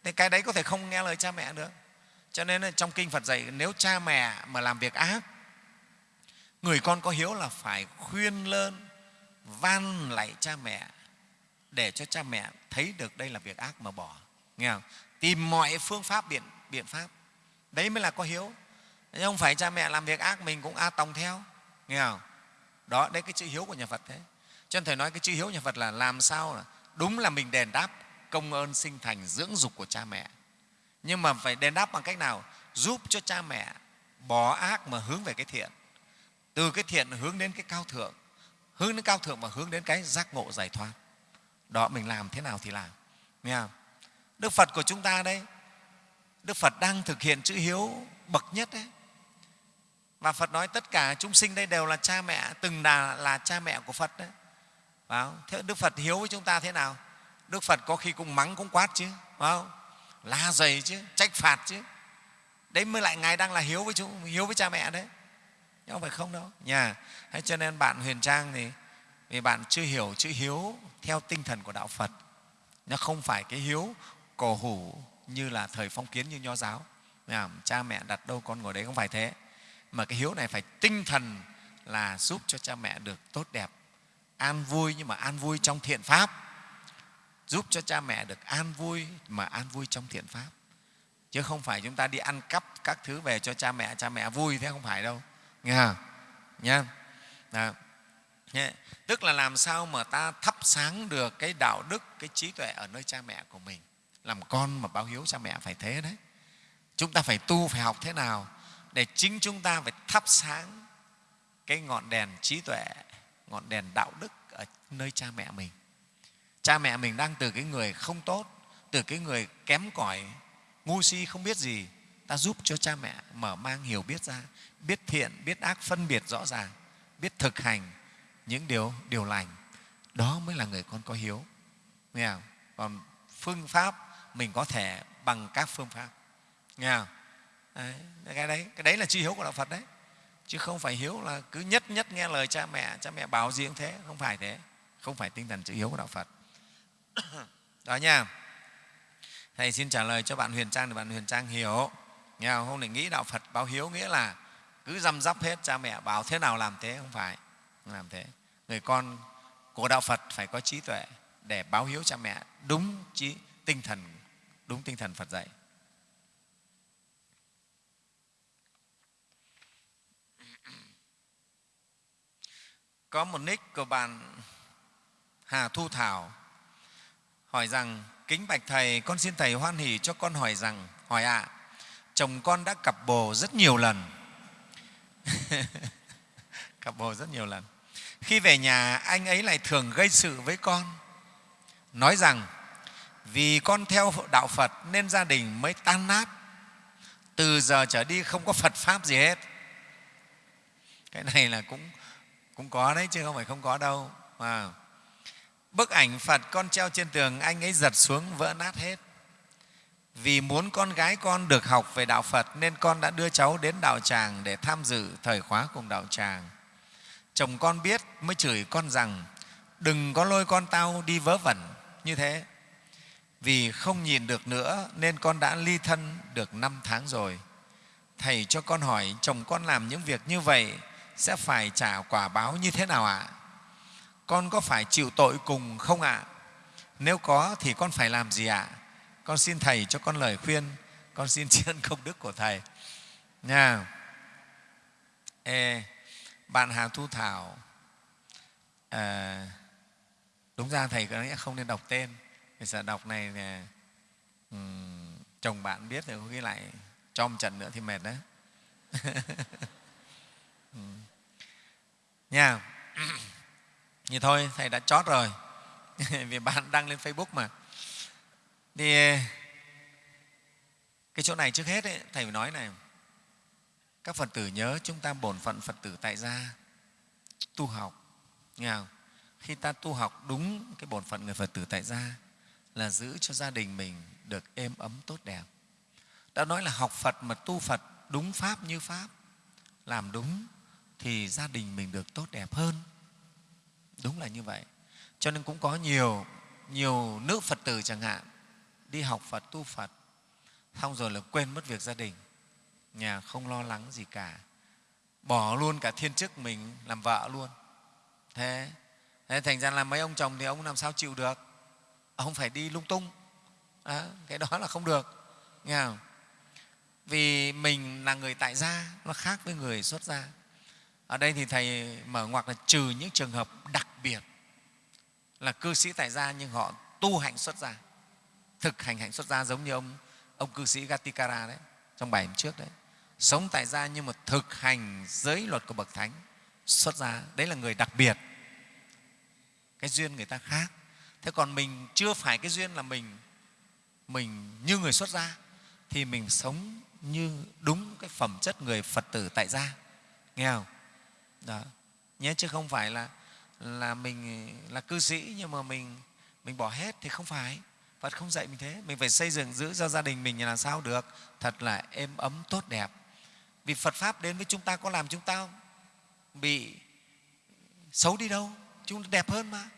Thế cái đấy có thể không nghe lời cha mẹ được. Cho nên trong kinh phật dạy nếu cha mẹ mà làm việc ác người con có hiếu là phải khuyên lơn van lạy cha mẹ để cho cha mẹ thấy được đây là việc ác mà bỏ. Nghe không? tìm mọi phương pháp biện biện pháp. Đấy mới là có hiếu. Chứ không phải cha mẹ làm việc ác mình cũng a tòng theo. Nghe không? Đó đấy cái chữ hiếu của nhà phật thế cho nên thầy nói cái chữ hiếu nhà phật là làm sao là đúng là mình đền đáp công ơn sinh thành dưỡng dục của cha mẹ. Nhưng mà phải đền đáp bằng cách nào? Giúp cho cha mẹ bỏ ác mà hướng về cái thiện. Từ cái thiện hướng đến cái cao thượng hướng đến cao thượng và hướng đến cái giác ngộ giải thoát. Đó mình làm thế nào thì làm. Nghe không? đức phật của chúng ta đây đức phật đang thực hiện chữ hiếu bậc nhất đấy và phật nói tất cả chúng sinh đây đều là cha mẹ từng là, là cha mẹ của phật đấy phải không? thế đức phật hiếu với chúng ta thế nào? Đức phật có khi cũng mắng, cũng quát chứ, phải không? la dày chứ, trách phạt chứ. Đấy mới lại ngài đang là hiếu với chúng hiếu với cha mẹ đấy. Không phải không đâu. Nhà thế cho nên bạn huyền trang thì, vì bạn chưa hiểu chữ hiếu theo tinh thần của đạo phật, nó không phải cái hiếu cổ hủ như là thời phong kiến như nho giáo. Cha mẹ đặt đâu con ngồi đấy không phải thế. Mà cái hiếu này phải tinh thần là giúp cho cha mẹ được tốt đẹp an vui nhưng mà an vui trong thiện pháp. Giúp cho cha mẹ được an vui mà an vui trong thiện pháp. Chứ không phải chúng ta đi ăn cắp các thứ về cho cha mẹ cha mẹ vui thế không phải đâu. Nghe không? nhá Đó. tức là làm sao mà ta thắp sáng được cái đạo đức, cái trí tuệ ở nơi cha mẹ của mình? Làm con mà báo hiếu cha mẹ phải thế đấy. Chúng ta phải tu, phải học thế nào để chính chúng ta phải thắp sáng cái ngọn đèn trí tuệ ngọn đèn đạo đức ở nơi cha mẹ mình. Cha mẹ mình đang từ cái người không tốt từ cái người kém cỏi ngu si không biết gì ta giúp cho cha mẹ mở mang hiểu biết ra biết thiện biết ác phân biệt rõ ràng biết thực hành những điều điều lành. Đó mới là người con có hiếu. Nghe không? còn phương pháp mình có thể bằng các phương pháp. Nghe không? Đấy, cái đấy cái đấy là chi hiếu của đạo phật đấy chứ không phải hiếu là cứ nhất nhất nghe lời cha mẹ cha mẹ bảo gì cũng thế, không phải thế. Không phải tinh thần chữ hiếu của đạo phật. Đó nha. Thầy xin trả lời cho bạn huyền trang để bạn huyền trang hiểu. Nghe không? để nghĩ đạo phật báo hiếu nghĩa là cứ răm rắp hết, cha mẹ bảo thế nào làm thế, không phải. Không làm thế. Người con của đạo phật phải có trí tuệ để báo hiếu cha mẹ đúng trí, tinh thần, đúng tinh thần phật dạy. Có một nick của bạn Hà Thu Thảo hỏi rằng kính bạch thầy con xin thầy hoan hỷ cho con hỏi rằng hỏi ạ à, chồng con đã cặp bồ rất nhiều lần. Cặp bồ rất nhiều lần. Khi về nhà anh ấy lại thường gây sự với con nói rằng vì con theo đạo phật nên gia đình mới tan nát từ giờ trở đi không có phật pháp gì hết. Cái này là cũng cũng có đấy, chứ không phải không có đâu. À. bức ảnh phật con treo trên tường, anh ấy giật xuống vỡ nát hết. Vì muốn con gái con được học về đạo phật, nên con đã đưa cháu đến đạo tràng để tham dự thời khóa cùng đạo tràng. Chồng con biết, mới chửi con rằng, đừng có lôi con tao đi vớ vẩn. Như thế. Vì không nhìn được nữa, nên con đã ly thân được năm tháng rồi. Thầy cho con hỏi, chồng con làm những việc như vậy sẽ phải trả quả báo như thế nào ạ? Con có phải chịu tội cùng không ạ? Nếu có thì con phải làm gì ạ? Con xin thầy cho con lời khuyên con xin tri ân công đức của thầy. Nha. Ê, bạn hà thu thảo à, đúng ra thầy có lẽ không nên đọc tên. Bây sợ đọc này thì, um, chồng bạn biết thì có khi lại cho một trận nữa thì mệt đấy. nha. Như thôi thầy đã chót rồi. Vì bạn đăng lên facebook mà. Thì cái chỗ này trước hết ấy, thầy phải nói này. Các phật tử nhớ chúng ta bổn phận phật tử tại gia. Tu học. Nghe không? khi ta tu học đúng cái bổn phận người phật tử tại gia là giữ cho gia đình mình được êm ấm tốt đẹp. Đã nói là học phật mà tu phật đúng pháp như pháp làm đúng thì gia đình mình được tốt đẹp hơn. Đúng là như vậy. Cho nên cũng có nhiều nhiều nữ phật tử chẳng hạn đi học phật tu phật xong rồi là quên mất việc gia đình. Nhà không lo lắng gì cả. Bỏ luôn cả thiên chức mình làm vợ luôn. Thế, thế thành ra là mấy ông chồng thì ông làm sao chịu được? Ông phải đi lung tung. Đó, cái đó là không được. Nghe không? vì mình là người tại gia nó khác với người xuất gia ở đây thì thầy mở ngoặc là trừ những trường hợp đặc biệt là cư sĩ tại gia nhưng họ tu hành xuất gia, thực hành hạnh xuất gia giống như ông ông cư sĩ Gatikara đấy, trong bài hôm trước đấy. Sống tại gia nhưng mà thực hành giới luật của bậc thánh xuất gia, đấy là người đặc biệt, cái duyên người ta khác. Thế còn mình chưa phải cái duyên là mình mình như người xuất gia thì mình sống như đúng cái phẩm chất người phật tử tại gia. Nghe không? Đó. Nhé, chứ không phải là là mình, là cư sĩ nhưng mà mình mình bỏ hết thì không phải. Phật không dạy mình thế. Mình phải xây dựng giữ cho gia đình mình là sao được. Thật là êm ấm, tốt đẹp. Vì Phật pháp đến với chúng ta có làm chúng ta bị xấu đi đâu? Chúng ta đẹp hơn mà.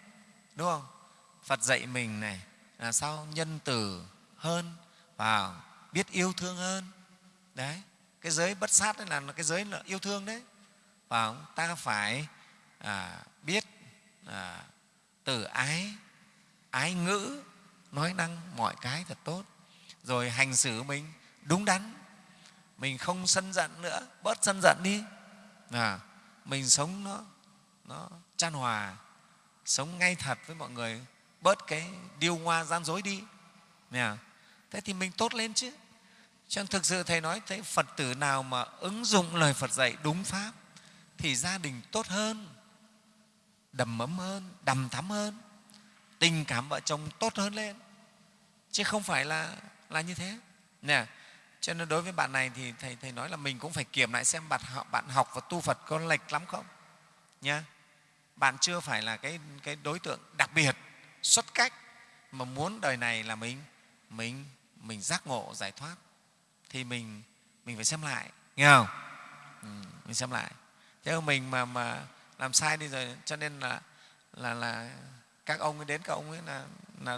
Đúng không? Phật dạy mình này là sao nhân từ hơn và biết yêu thương hơn. Đấy. Cái giới bất sát đấy là cái giới là yêu thương đấy và ta phải à, biết à, từ ái ái ngữ nói năng mọi cái thật tốt. Rồi hành xử mình đúng đắn. Mình không sân giận nữa bớt sân giận đi. À, mình sống nó nó chan hòa sống ngay thật với mọi người bớt cái điêu ngoa gian dối đi. Nè. thế thì mình tốt lên chứ. Cho nên thực sự thầy nói thế, phật tử nào mà ứng dụng lời phật dạy đúng pháp thì gia đình tốt hơn đầm ấm hơn đầm thắm hơn tình cảm vợ chồng tốt hơn lên. Chứ không phải là là như thế. Nè cho nên đối với bạn này thì thầy thầy nói là mình cũng phải kiểm lại xem bạn học, bạn học và tu Phật có lệch lắm không? Nha bạn chưa phải là cái cái đối tượng đặc biệt xuất cách mà muốn đời này là mình mình mình giác ngộ giải thoát. Thì mình mình phải xem lại nghe không? Ừ, mình xem lại chứ mình mà mà làm sai đi rồi cho nên là là là các ông ấy đến các ông ấy là là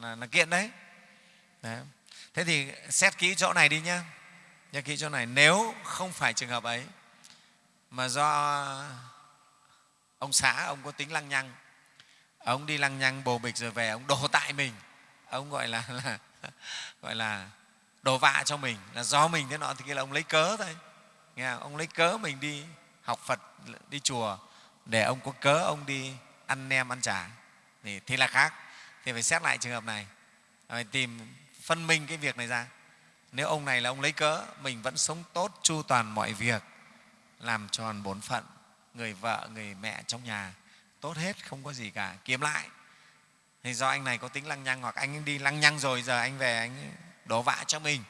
là, là kiện đấy. đấy thế thì xét kỹ chỗ này đi nhá nhớ kỹ chỗ này nếu không phải trường hợp ấy mà do ông xã ông có tính lăng nhăng ông đi lăng nhăng bồ bịch rồi về ông đổ tại mình ông gọi là, là gọi là đổ vạ cho mình là do mình thế nọ thì kia là ông lấy cớ thôi nghe không? ông lấy cớ mình đi học phật đi chùa để ông có cớ ông đi ăn nem ăn chả. Thì, thì là khác. Thì phải xét lại trường hợp này. Phải tìm phân minh cái việc này ra. Nếu ông này là ông lấy cớ mình vẫn sống tốt chu toàn mọi việc làm tròn bổn phận người vợ người mẹ trong nhà tốt hết không có gì cả. Kiếm lại. Thì do anh này có tính lăng nhăng hoặc anh đi lăng nhăng rồi giờ anh về anh đổ vạ cho mình.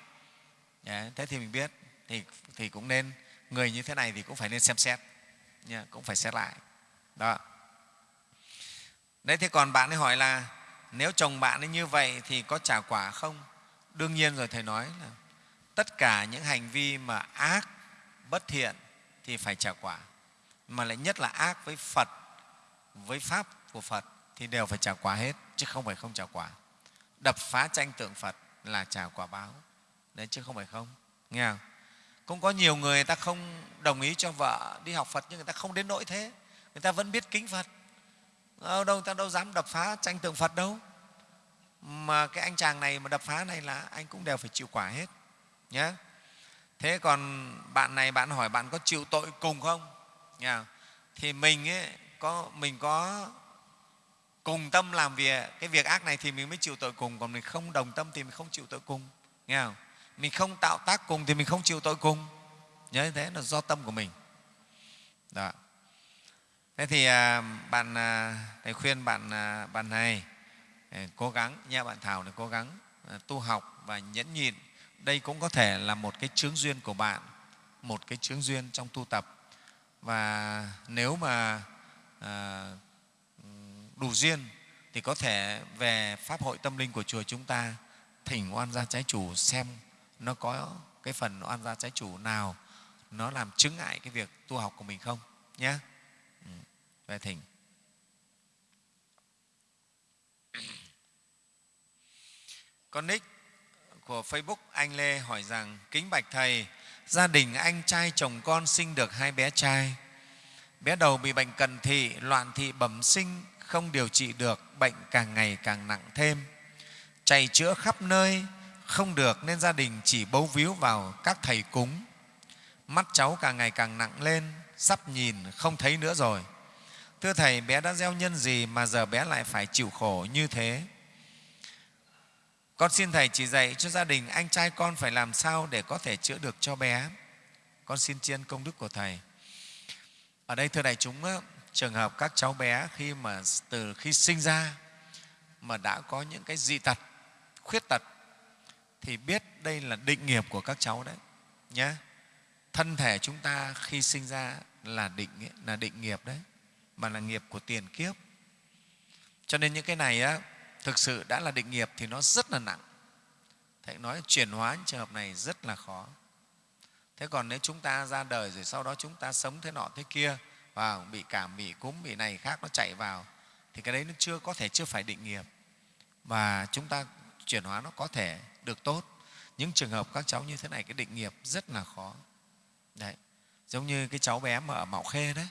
Thế thì mình biết. Thì, thì cũng nên người như thế này thì cũng phải nên xem xét yeah, cũng phải xét lại. Đó. Đấy thế còn bạn ấy hỏi là nếu chồng bạn ấy như vậy thì có trả quả không? Đương nhiên rồi thầy nói là tất cả những hành vi mà ác bất thiện thì phải trả quả mà lại nhất là ác với phật với pháp của phật thì đều phải trả quả hết chứ không phải không trả quả. Đập phá tranh tượng phật là trả quả báo. Đấy chứ không phải không nghe không? Cũng có nhiều người, người ta không đồng ý cho vợ đi học phật nhưng người ta không đến nỗi thế. Người ta vẫn biết kính phật. Ờ, đâu người ta đâu dám đập phá tranh tượng phật đâu. Mà cái anh chàng này mà đập phá này là anh cũng đều phải chịu quả hết nhé thế còn bạn này bạn hỏi bạn có chịu tội cùng không? Nha. thì mình ấy, có mình có cùng tâm làm việc. Cái việc ác này thì mình mới chịu tội cùng còn mình không đồng tâm thì mình không chịu tội cùng nghe không? Mình không tạo tác cùng thì mình không chịu tội cùng. Nhớ như thế là do tâm của mình. Đó. Thế thì à, bạn à, thầy khuyên bạn à, bạn này cố gắng nha bạn thảo này cố gắng tu học và nhẫn nhịn. Đây cũng có thể là một cái chướng duyên của bạn một cái chướng duyên trong tu tập. Và nếu mà à, đủ duyên thì có thể về pháp hội tâm linh của chùa chúng ta thỉnh oan gia trái chủ xem nó có cái phần oan gia trái chủ nào nó làm chứng ngại cái việc tu học của mình không? Nhé ừ, về thỉnh con nick của facebook anh lê hỏi rằng kính bạch thầy gia đình anh trai chồng con sinh được hai bé trai. Bé đầu bị bệnh cận thị loạn thị bẩm sinh không điều trị được bệnh càng ngày càng nặng thêm. Chạy chữa khắp nơi không được nên gia đình chỉ bấu víu vào các thầy cúng. Mắt cháu càng ngày càng nặng lên, sắp nhìn không thấy nữa rồi. Thưa thầy, bé đã gieo nhân gì mà giờ bé lại phải chịu khổ như thế? Con xin thầy chỉ dạy cho gia đình anh trai con phải làm sao để có thể chữa được cho bé. Con xin chiên công đức của thầy. Ở đây thưa đại chúng, trường hợp các cháu bé khi mà từ khi sinh ra mà đã có những cái dị tật, khuyết tật thì biết đây là định nghiệp của các cháu đấy nhé thân thể chúng ta khi sinh ra là định là định nghiệp đấy mà là nghiệp của tiền kiếp. Cho nên những cái này á, thực sự đã là định nghiệp thì nó rất là nặng. Thầy nói chuyển hóa những trường hợp này rất là khó. Thế còn nếu chúng ta ra đời rồi sau đó chúng ta sống thế nọ thế kia và bị cảm bị cúm bị này khác nó chạy vào thì cái đấy nó chưa có thể chưa phải định nghiệp. Và chúng ta chuyển hóa nó có thể được tốt. Những trường hợp các cháu như thế này cái định nghiệp rất là khó. Đấy giống như cái cháu bé mà ở mạo khê đấy.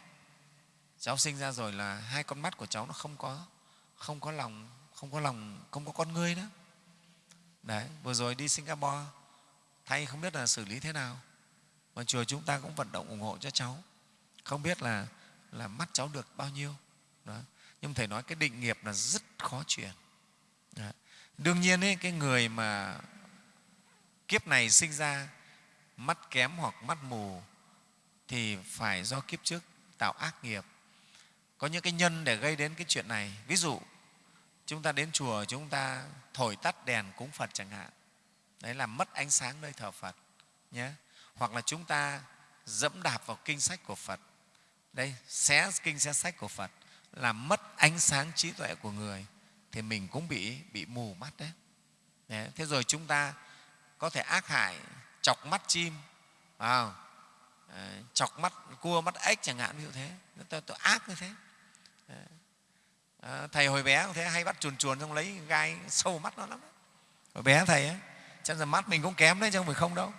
Cháu sinh ra rồi là hai con mắt của cháu nó không có không có lòng không có lòng không có con ngươi đó, đấy vừa rồi đi singapore thay không biết là xử lý thế nào. Mà chùa chúng ta cũng vận động ủng hộ cho cháu. Không biết là là mắt cháu được bao nhiêu. Đó. nhưng thầy nói cái định nghiệp là rất khó chuyển đương nhiên ấy, cái người mà kiếp này sinh ra mắt kém hoặc mắt mù thì phải do kiếp trước tạo ác nghiệp. Có những cái nhân để gây đến cái chuyện này. Ví dụ chúng ta đến chùa chúng ta thổi tắt đèn cúng phật chẳng hạn. Đấy là mất ánh sáng nơi thờ phật nhé. Hoặc là chúng ta dẫm đạp vào kinh sách của phật. Đây xé kinh xé sách của phật là mất ánh sáng trí tuệ của người thì mình cũng bị bị mù mắt đấy. đấy thế rồi chúng ta có thể ác hại chọc mắt chim à, chọc mắt cua mắt ếch chẳng hạn ví dụ thế. Tôi, tôi ác như thế. À, thầy hồi bé cũng thế hay bắt chuồn chuồn xong lấy gai sâu mắt nó lắm hồi bé thầy ấy chắc là mắt mình cũng kém đấy chứ không phải không đâu.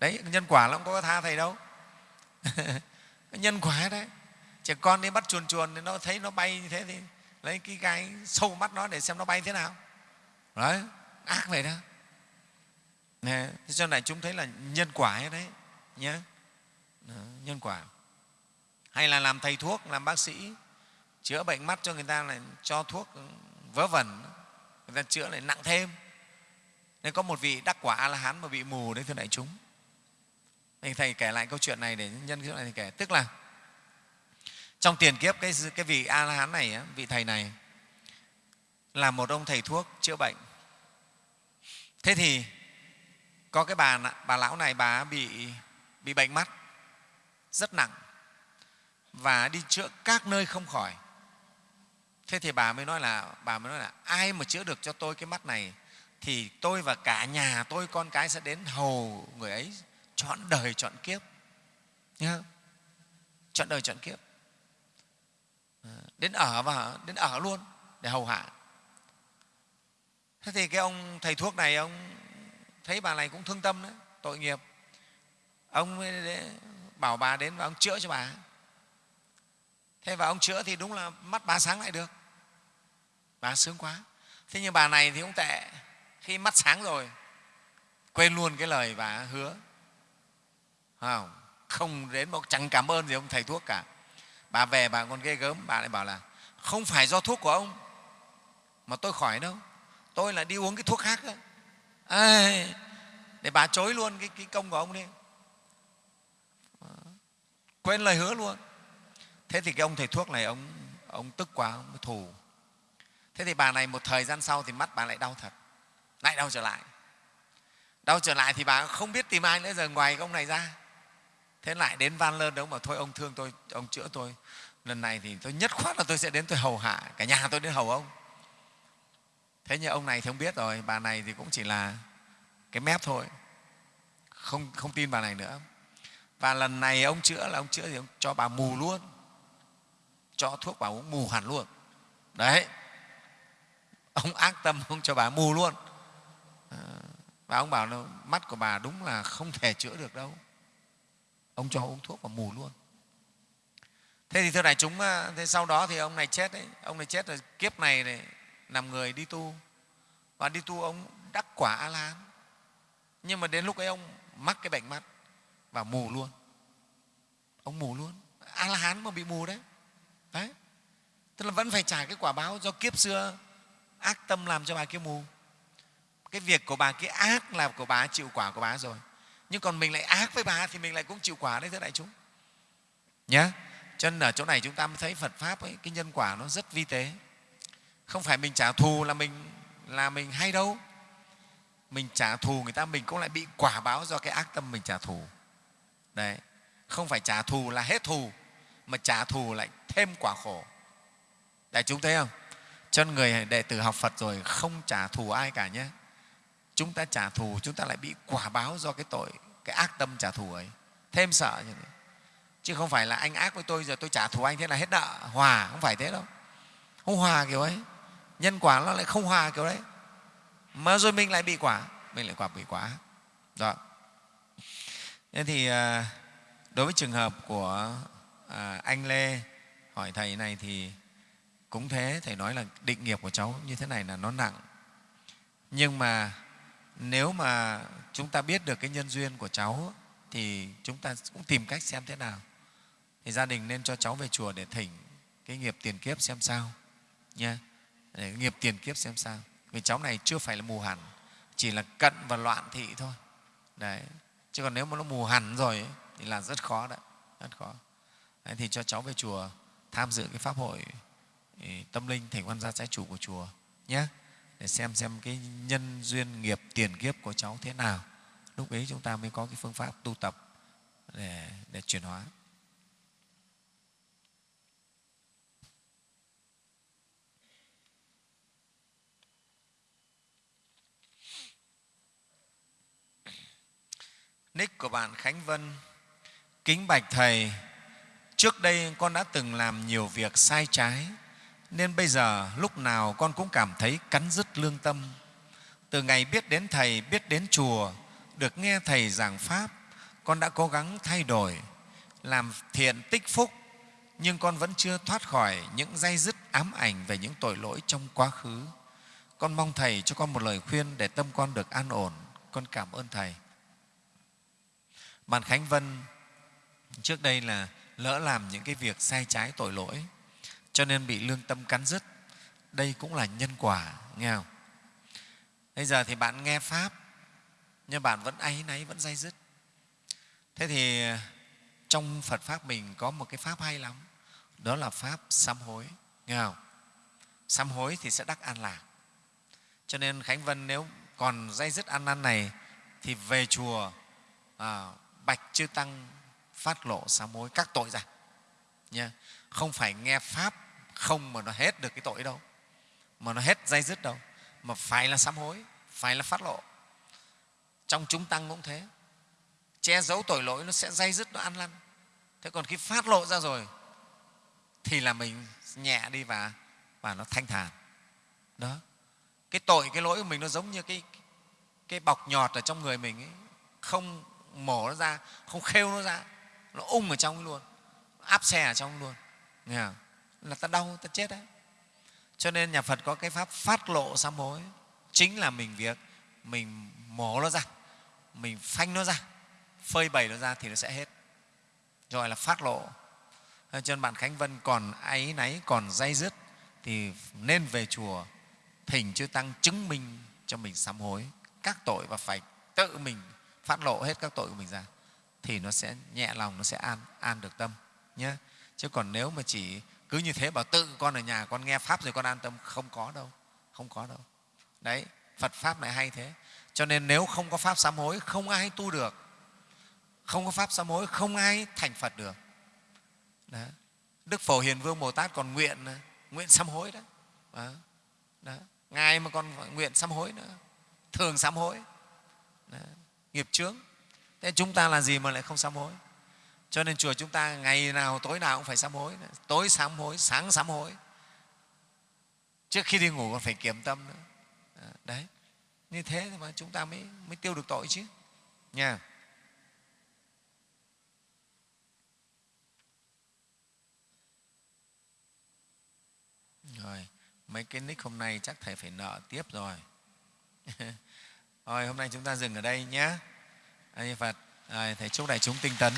Đấy nhân quả nó không có tha thầy đâu. Nhân quả đấy. Trẻ con đi bắt chuồn chuồn thì nó thấy nó bay như thế thì lấy cái gai sâu mắt nó để xem nó bay thế nào. Đấy ác vậy đó. Nè, thế cho này chúng thấy là nhân quả hết đấy nhé nhân quả. Hay là làm thầy thuốc làm bác sĩ chữa bệnh mắt cho người ta là cho thuốc ừ, vớ vẩn. Người ta chữa lại nặng thêm. Nên có một vị đắc quả a la hán mà bị mù đấy thưa đại chúng. Thầy kể lại câu chuyện này để nhân cái này thì kể. Tức là trong tiền kiếp cái, cái vị a la hán này vị thầy này là một ông thầy thuốc chữa bệnh. Thế thì có cái bà bà lão này bà bị bị bệnh mắt rất nặng và đi chữa các nơi không khỏi. Thế thì bà mới nói là bà mới nói là ai mà chữa được cho tôi cái mắt này thì tôi và cả nhà tôi con cái sẽ đến hầu người ấy chọn đời chọn kiếp. Nhá chọn đời chọn kiếp. Ờ, đến ở và đến ở luôn để hầu hạ. Thế thì cái ông thầy thuốc này ông thấy bà này cũng thương tâm đấy tội nghiệp. Ông mới bảo bà đến và ông chữa cho bà. Thế và ông chữa thì đúng là mắt bà sáng lại được. Bà sướng quá. Thế nhưng bà này thì cũng tệ. Khi mắt sáng rồi quên luôn cái lời bà hứa. Không, không đến một chẳng cảm ơn gì ông thầy thuốc cả bà về bà còn ghê gớm bà lại bảo là không phải do thuốc của ông mà tôi khỏi đâu. Tôi là đi uống cái thuốc khác đó. À, để bà chối luôn cái, cái công của ông đi. Quên lời hứa luôn. Thế thì cái ông thầy thuốc này ông ông tức quá ông thù. Thế thì bà này một thời gian sau thì mắt bà lại đau thật. Lại đau trở lại. Đau trở lại thì bà không biết tìm ai nữa giờ ngoài cái ông này ra thế lại đến van lơn đâu mà thôi ông thương tôi ông chữa tôi. Lần này thì tôi nhất khoát là tôi sẽ đến tôi hầu hạ cả nhà tôi đến hầu ông. Thế nhưng ông này thì không biết rồi bà này thì cũng chỉ là cái mép thôi. Không, không tin bà này nữa. Và lần này ông chữa là ông chữa thì ông cho bà mù luôn. Cho thuốc bà uống mù hẳn luôn. Đấy. Ông ác tâm ông cho bà mù luôn. Ờ, và ông bảo là mắt của bà đúng là không thể chữa được đâu ông cho uống thuốc và mù luôn. Thế thì thưa đại chúng ờ, thế sau đó thì ông này chết đấy. Ông này chết rồi, kiếp này này, làm người đi tu. Và đi tu ông đắc quả a la nhưng mà đến lúc ấy ông mắc cái bệnh mắt và mù luôn. Ông mù luôn. A la hán mà bị mù đấy. Đấy. Tức là vẫn phải trả cái quả báo do kiếp xưa ác tâm làm cho bà kia mù. Cái việc của bà kia ác là của bà, chịu quả của bà rồi nhưng còn mình lại ác với bà thì mình lại cũng chịu quả đấy thưa đại chúng. Nhé cho nên ở chỗ này chúng ta mới thấy phật pháp ấy, cái nhân quả nó rất vi tế. Không phải mình trả thù là mình là mình hay đâu. Mình trả thù người ta mình cũng lại bị quả báo do cái ác tâm mình trả thù. Đấy không phải trả thù là hết thù mà trả thù lại thêm quả khổ. Đại chúng thấy không? Cho người đệ tử học phật rồi không trả thù ai cả nhé chúng ta trả thù, chúng ta lại bị quả báo do cái tội, cái ác tâm trả thù ấy. Thêm sợ như thế. Chứ không phải là anh ác với tôi, giờ tôi trả thù anh thế là hết nợ. Hòa, không phải thế đâu. Không hòa kiểu ấy. Nhân quả nó lại không hòa kiểu đấy. Mà rồi mình lại bị quả. Mình lại quả bị quả. Đó. Nên thì à, đối với trường hợp của à, anh lê hỏi thầy này thì cũng thế. Thầy nói là định nghiệp của cháu như thế này là nó nặng. Nhưng mà nếu mà chúng ta biết được cái nhân duyên của cháu thì chúng ta cũng tìm cách xem thế nào. Thì gia đình nên cho cháu về chùa để thỉnh cái nghiệp tiền kiếp xem sao nha để nghiệp tiền kiếp xem sao. Vì cháu này chưa phải là mù hẳn chỉ là cận và loạn thị thôi. Đấy. Chứ còn nếu mà nó mù hẳn rồi ấy, thì là rất khó đấy rất khó. Đấy, thì cho cháu về chùa tham dự cái pháp hội tâm linh thỉnh quan gia trái chủ của chùa nhé để xem xem cái nhân duyên nghiệp tiền kiếp của cháu thế nào. Lúc ấy chúng ta mới có cái phương pháp tu tập để, để chuyển hóa. Nick của bạn khánh vân kính bạch thầy trước đây con đã từng làm nhiều việc sai trái nên bây giờ lúc nào con cũng cảm thấy cắn rứt lương tâm. Từ ngày biết đến thầy, biết đến chùa, được nghe thầy giảng pháp, con đã cố gắng thay đổi, làm thiện tích phúc, nhưng con vẫn chưa thoát khỏi những dây dứt ám ảnh về những tội lỗi trong quá khứ. Con mong thầy cho con một lời khuyên để tâm con được an ổn. Con cảm ơn thầy. Bạn khánh vân, trước đây là lỡ làm những cái việc sai trái tội lỗi cho nên bị lương tâm cắn rứt. Đây cũng là nhân quả nghe không? Bây giờ thì bạn nghe pháp nhưng bạn vẫn áy náy vẫn dây dứt. Thế thì trong phật pháp mình có một cái pháp hay lắm đó là pháp sám hối nghe không? Sám hối thì sẽ đắc an lạc. Cho nên khánh vân nếu còn dây dứt ăn năn này thì về chùa à, bạch chư tăng phát lộ sám hối các tội ra nha không phải nghe pháp không mà nó hết được cái tội đâu. Mà nó hết dây dứt đâu. Mà phải là sám hối phải là phát lộ. Trong chúng tăng cũng thế. Che giấu tội lỗi nó sẽ dây dứt nó ăn lăn. Thế còn khi phát lộ ra rồi thì là mình nhẹ đi và và nó thanh thản. Đó. Cái tội cái lỗi của mình nó giống như cái cái bọc nhọt ở trong người mình ấy, không mổ nó ra không khêu nó ra. Nó ung ở trong luôn. Áp xe ở trong luôn nghe là ta đau, ta chết đấy. Cho nên nhà phật có cái pháp phát lộ sám hối. Chính là mình việc, mình mổ nó ra, mình phanh nó ra, phơi bày nó ra thì nó sẽ hết. Gọi là phát lộ. Cho nên bạn khánh vân còn áy náy, còn dây dứt thì nên về chùa thỉnh chư tăng chứng minh cho mình sám hối. Các tội và phải tự mình phát lộ hết các tội của mình ra thì nó sẽ nhẹ lòng, nó sẽ an an được tâm nhé chứ còn nếu mà chỉ cứ như thế bảo tự con ở nhà, con nghe pháp rồi con an tâm, không có đâu, không có đâu đấy, phật pháp lại hay thế cho nên nếu không có pháp sám hối, không ai tu được không có pháp sám hối, không ai thành phật được đó. đức phổ hiền vương bồ tát còn nguyện à, nguyện sám hối đó. đó. đó. ngài mà còn nguyện sám hối nữa thường sám hối đó. nghiệp chướng thế chúng ta là gì mà lại không sám hối cho nên chùa chúng ta ngày nào tối nào cũng phải sám hối. Tối sám hối sáng sám hối. Trước khi đi ngủ còn phải kiểm tâm nữa. À, đấy. Như thế mà chúng ta mới mới tiêu được tội chứ. Nha. Rồi mấy cái nick hôm nay chắc thầy phải nợ tiếp rồi. Rồi hôm nay chúng ta dừng ở đây nhé. A di phật. Rồi, thầy chúc đại chúng tinh tấn.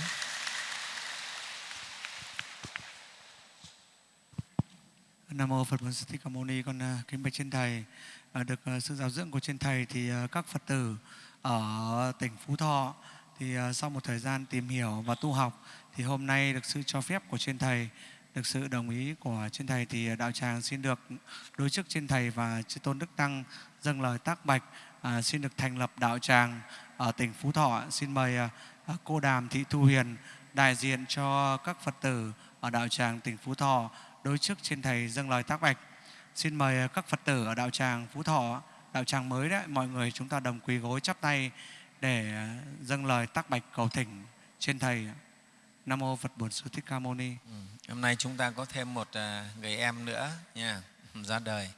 Nam mô Phật Bổn Sư Thích Ca Mâu Ni. Con à, kính bạch trên thầy, à, được à, sự giáo dưỡng của trên thầy thì các Phật tử ở tỉnh Phú Thọ thì sau một thời gian tìm hiểu và tu học thì hôm nay được sự cho phép của trên thầy được sự đồng ý của trên thầy thì đạo tràng xin được đối chức trên thầy và chư tôn đức tăng dâng lời tác bạch à, xin được thành lập đạo tràng ở tỉnh Phú Thọ. Xin mời à, cô Đàm Thị Thu Huyền đại diện cho các Phật tử ở đạo tràng tỉnh Phú Thọ đối trước trên thầy dâng lời tác bạch. Xin mời ờ, các phật tử ở đạo tràng phú thọ, đạo tràng mới đấy mọi người chúng ta đồng quỳ gối chắp tay để ờ, dâng lời tác bạch cầu thỉnh trên thầy. Nam mô phật bổn sư thích ca mâu ni. Ừ. hôm nay chúng ta có thêm một ờ, người em nữa nha, ra đời.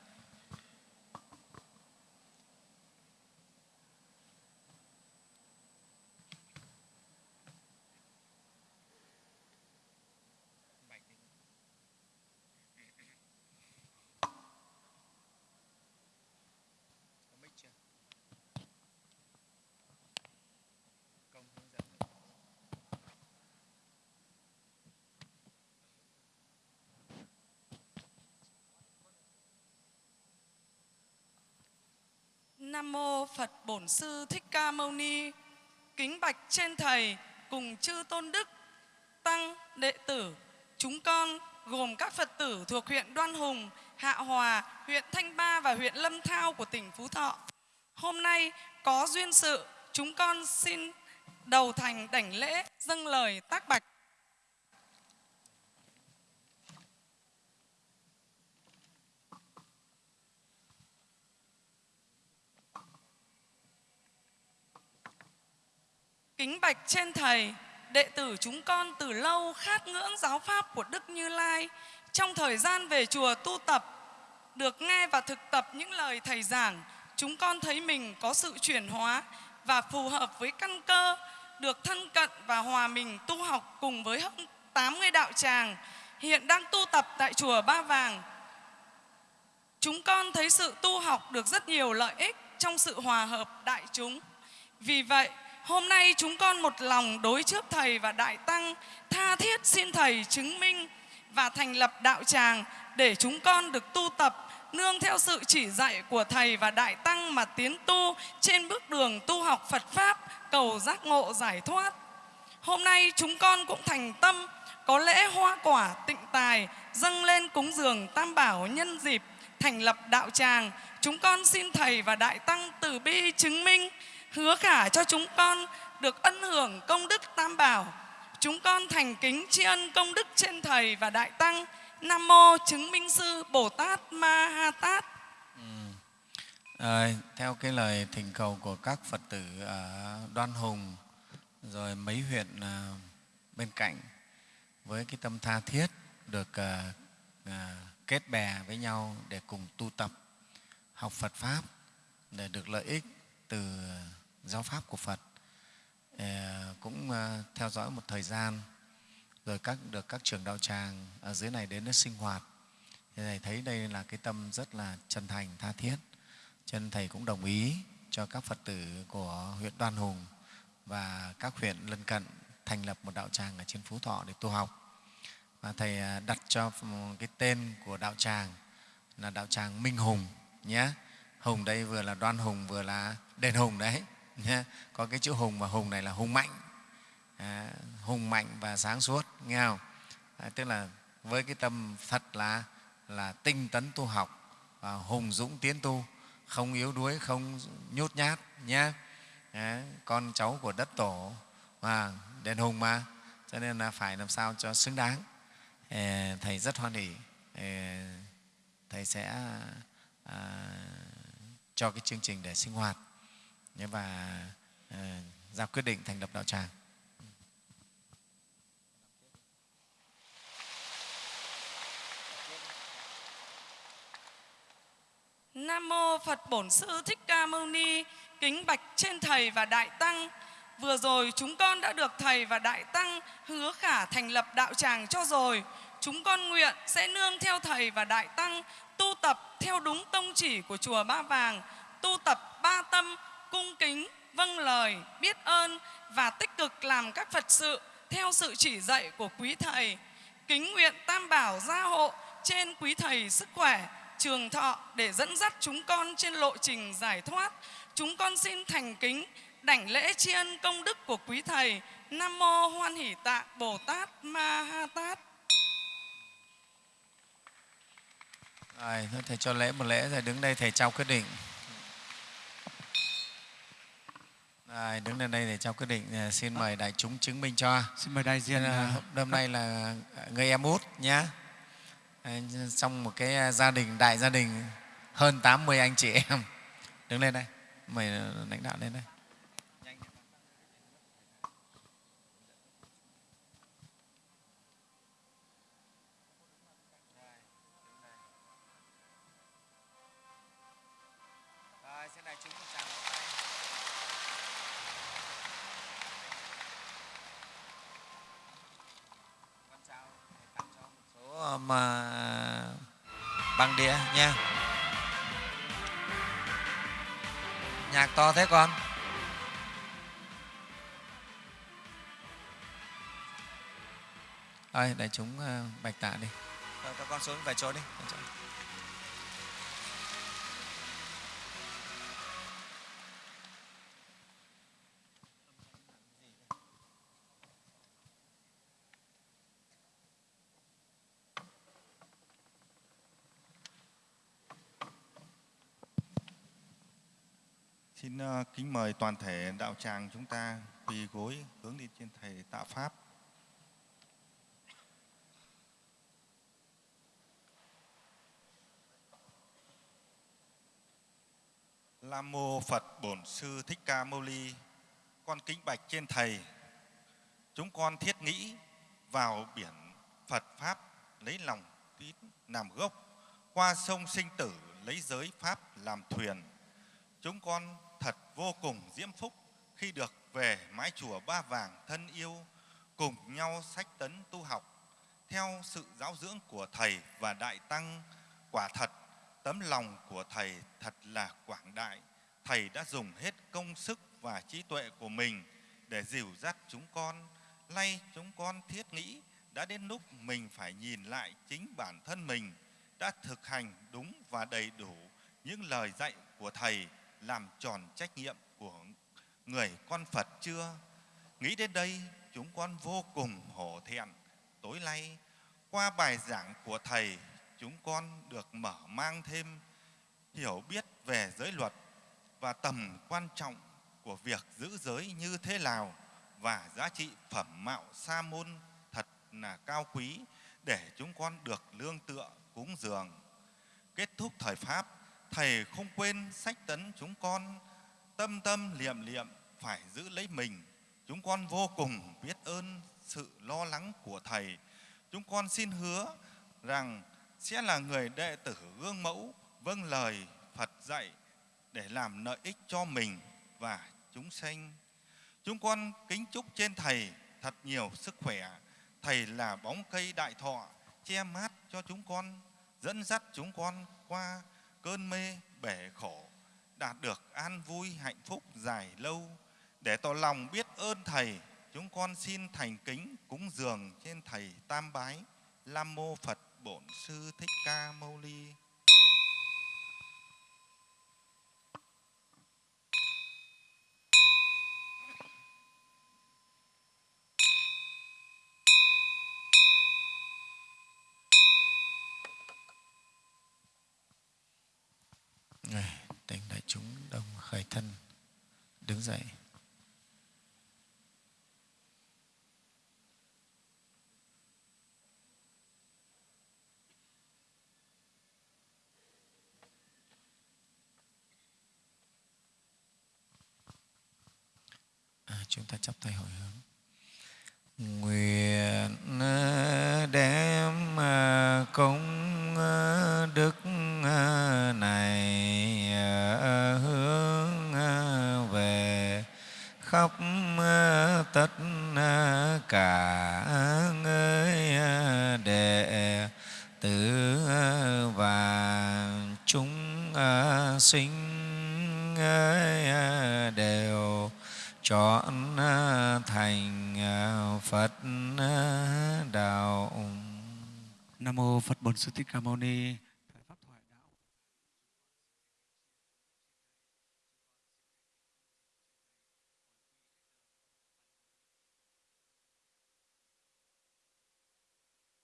Nam mô Phật Bổn Sư Thích Ca Mâu Ni. Kính bạch trên thầy cùng chư tôn đức tăng đệ tử chúng con gồm các Phật tử thuộc huyện Đoan Hùng, Hạ Hòa, huyện Thanh Ba và huyện Lâm Thao của tỉnh Phú Thọ. Hôm nay có duyên sự, chúng con xin đầu thành đảnh lễ dâng lời tác bạch Kính bạch trên Thầy, đệ tử chúng con từ lâu khát ngưỡng giáo pháp của Đức Như Lai. Trong thời gian về chùa tu tập, được nghe và thực tập những lời Thầy giảng, chúng con thấy mình có sự chuyển hóa và phù hợp với căn cơ, được thân cận và hòa mình tu học cùng với hơn 80 đạo tràng, hiện đang tu tập tại chùa Ba Vàng. Chúng con thấy sự tu học được rất nhiều lợi ích trong sự hòa hợp đại chúng. Vì vậy, Hôm nay chúng con một lòng đối trước Thầy và Đại Tăng, tha thiết xin Thầy chứng minh và thành lập đạo tràng để chúng con được tu tập nương theo sự chỉ dạy của Thầy và Đại Tăng mà tiến tu trên bước đường tu học Phật Pháp, cầu giác ngộ giải thoát. Hôm nay chúng con cũng thành tâm có lễ hoa quả tịnh tài dâng lên cúng dường tam bảo nhân dịp thành lập đạo tràng. Chúng con xin Thầy và Đại Tăng từ bi chứng minh hứa cả cho chúng con được ân hưởng công đức tam bảo. Chúng con thành kính tri ân công đức trên Thầy và Đại Tăng. nam mô chứng minh sư bồ tát ma ha tát À, theo cái lời thỉnh cầu của các Phật tử ở Đoan Hùng rồi mấy huyện à, bên cạnh với cái tâm tha thiết được à, à, kết bè với nhau để cùng tu tập học Phật pháp để được lợi ích từ giáo pháp của Phật ờ, cũng ờ, theo dõi một thời gian, rồi các, được các trưởng đạo tràng ở dưới này đến để sinh hoạt. Thì thầy thấy đây là cái tâm rất là chân thành, tha thiết. Cho nên thầy cũng đồng ý cho các phật tử của huyện đoan hùng và các huyện lân cận thành lập một đạo tràng ở trên phú thọ để tu học. Và thầy ờ, đặt cho cái tên của đạo tràng là đạo tràng minh hùng nhé. Hùng đây vừa là đoan hùng, vừa là đền hùng đấy nhé có cái chữ hùng và hùng này là hùng mạnh. À, hùng mạnh và sáng suốt nghe không? À, tức là với cái tâm thật là là tinh tấn tu học và hùng dũng tiến tu không yếu đuối không nhút nhát nhé à, con cháu của đất tổ và đền hùng mà. Cho nên là phải làm sao cho xứng đáng. À, thầy rất hoan hỉ à, thầy sẽ à, cho cái chương trình để sinh hoạt và ờ, ra quyết định thành lập đạo tràng Nam mô Phật Bổn Sư Thích Ca Mâu Ni, kính bạch trên thầy và đại tăng. Vừa rồi chúng con đã được thầy và đại tăng hứa khả thành lập đạo tràng cho rồi. Chúng con nguyện sẽ nương theo thầy và đại tăng tu tập theo đúng tông chỉ của chùa Ba Vàng, tu tập ba tâm, cung kính, vâng lời, biết ơn và tích cực làm các Phật sự theo sự chỉ dạy của quý thầy. Kính nguyện Tam Bảo gia hộ trên quý thầy sức khỏe, trường thọ để dẫn dắt chúng con trên lộ trình giải thoát. Chúng con xin thành kính đảnh lễ tri ân công đức của quý thầy. Nam mô Hoan Hỷ Tạ Bồ Tát Ma Ha Tát. Rồi, thầy cho lễ một lễ rồi đứng đây thầy trao quyết định. Rồi, đứng lên đây để trao quyết định. À, Xin mời đại chúng chứng minh cho. Xin mời đại diện Nên là à, hôm nay là người em út nhé. Trong một cái gia đình, đại gia đình hơn 80 anh chị em. Đứng lên đây, mời lãnh đạo lên đây. Ờ, mà bằng đĩa nha. Nhạc to thế con? Ơi, để chúng ờ, bạch tạ đi. Rồi, các con xuống về chỗ đi. về chỗ. Ờ, kính mời toàn thể đạo tràng chúng ta quỳ gối hướng đi trên thầy tạ pháp. Nam mô Phật Bổn Sư Thích Ca Mâu Ni. Con kính bạch trên thầy. Chúng con thiết nghĩ vào biển Phật pháp lấy lòng tín làm gốc, qua sông sinh tử lấy giới pháp làm thuyền chúng con thật vô cùng diễm phúc khi được về mái chùa Ba Vàng thân yêu, cùng nhau sách tấn tu học, theo sự giáo dưỡng của Thầy và Đại Tăng. Quả thật, tấm lòng của Thầy thật là quảng đại. Thầy đã dùng hết công sức và trí tuệ của mình để dìu dắt chúng con. Nay chúng con thiết nghĩ đã đến lúc mình phải nhìn lại chính bản thân mình, đã thực hành đúng và đầy đủ những lời dạy của Thầy làm tròn trách nhiệm của người con Phật chưa? Nghĩ đến đây, chúng con vô cùng hổ thẹn. Tối nay, qua bài giảng của Thầy, chúng con được mở mang thêm hiểu biết về giới luật và tầm quan trọng của việc giữ giới như thế nào và giá trị phẩm mạo sa môn thật là cao quý để chúng con được lương tựa cúng dường. Kết thúc thời Pháp, Thầy không quên sách tấn chúng con tâm tâm liệm liệm phải giữ lấy mình. Chúng con vô cùng biết ơn sự lo lắng của Thầy. Chúng con xin hứa rằng sẽ là người đệ tử gương mẫu vâng lời Phật dạy để làm lợi ích cho mình và chúng sanh. Chúng con kính chúc trên Thầy thật nhiều sức khỏe. Thầy là bóng cây đại thọ, che mát cho chúng con, dẫn dắt chúng con qua cơn mê bể khổ, đạt được an vui hạnh phúc dài lâu. Để tỏ lòng biết ơn Thầy, chúng con xin thành kính cúng dường trên Thầy Tam Bái, Lam Mô Phật Bổn Sư Thích Ca Mâu Ni. Chúng đồng khởi thân đứng dậy. À, chúng ta chắp tay hồi hướng. Nguyện à, đem à, công à, đức này tất à, cả người à, đệ tử à, và chúng sinh đều chọn thành Phật đạo Nam mô Phật Bổn Sư Thích Ca Mâu Ni.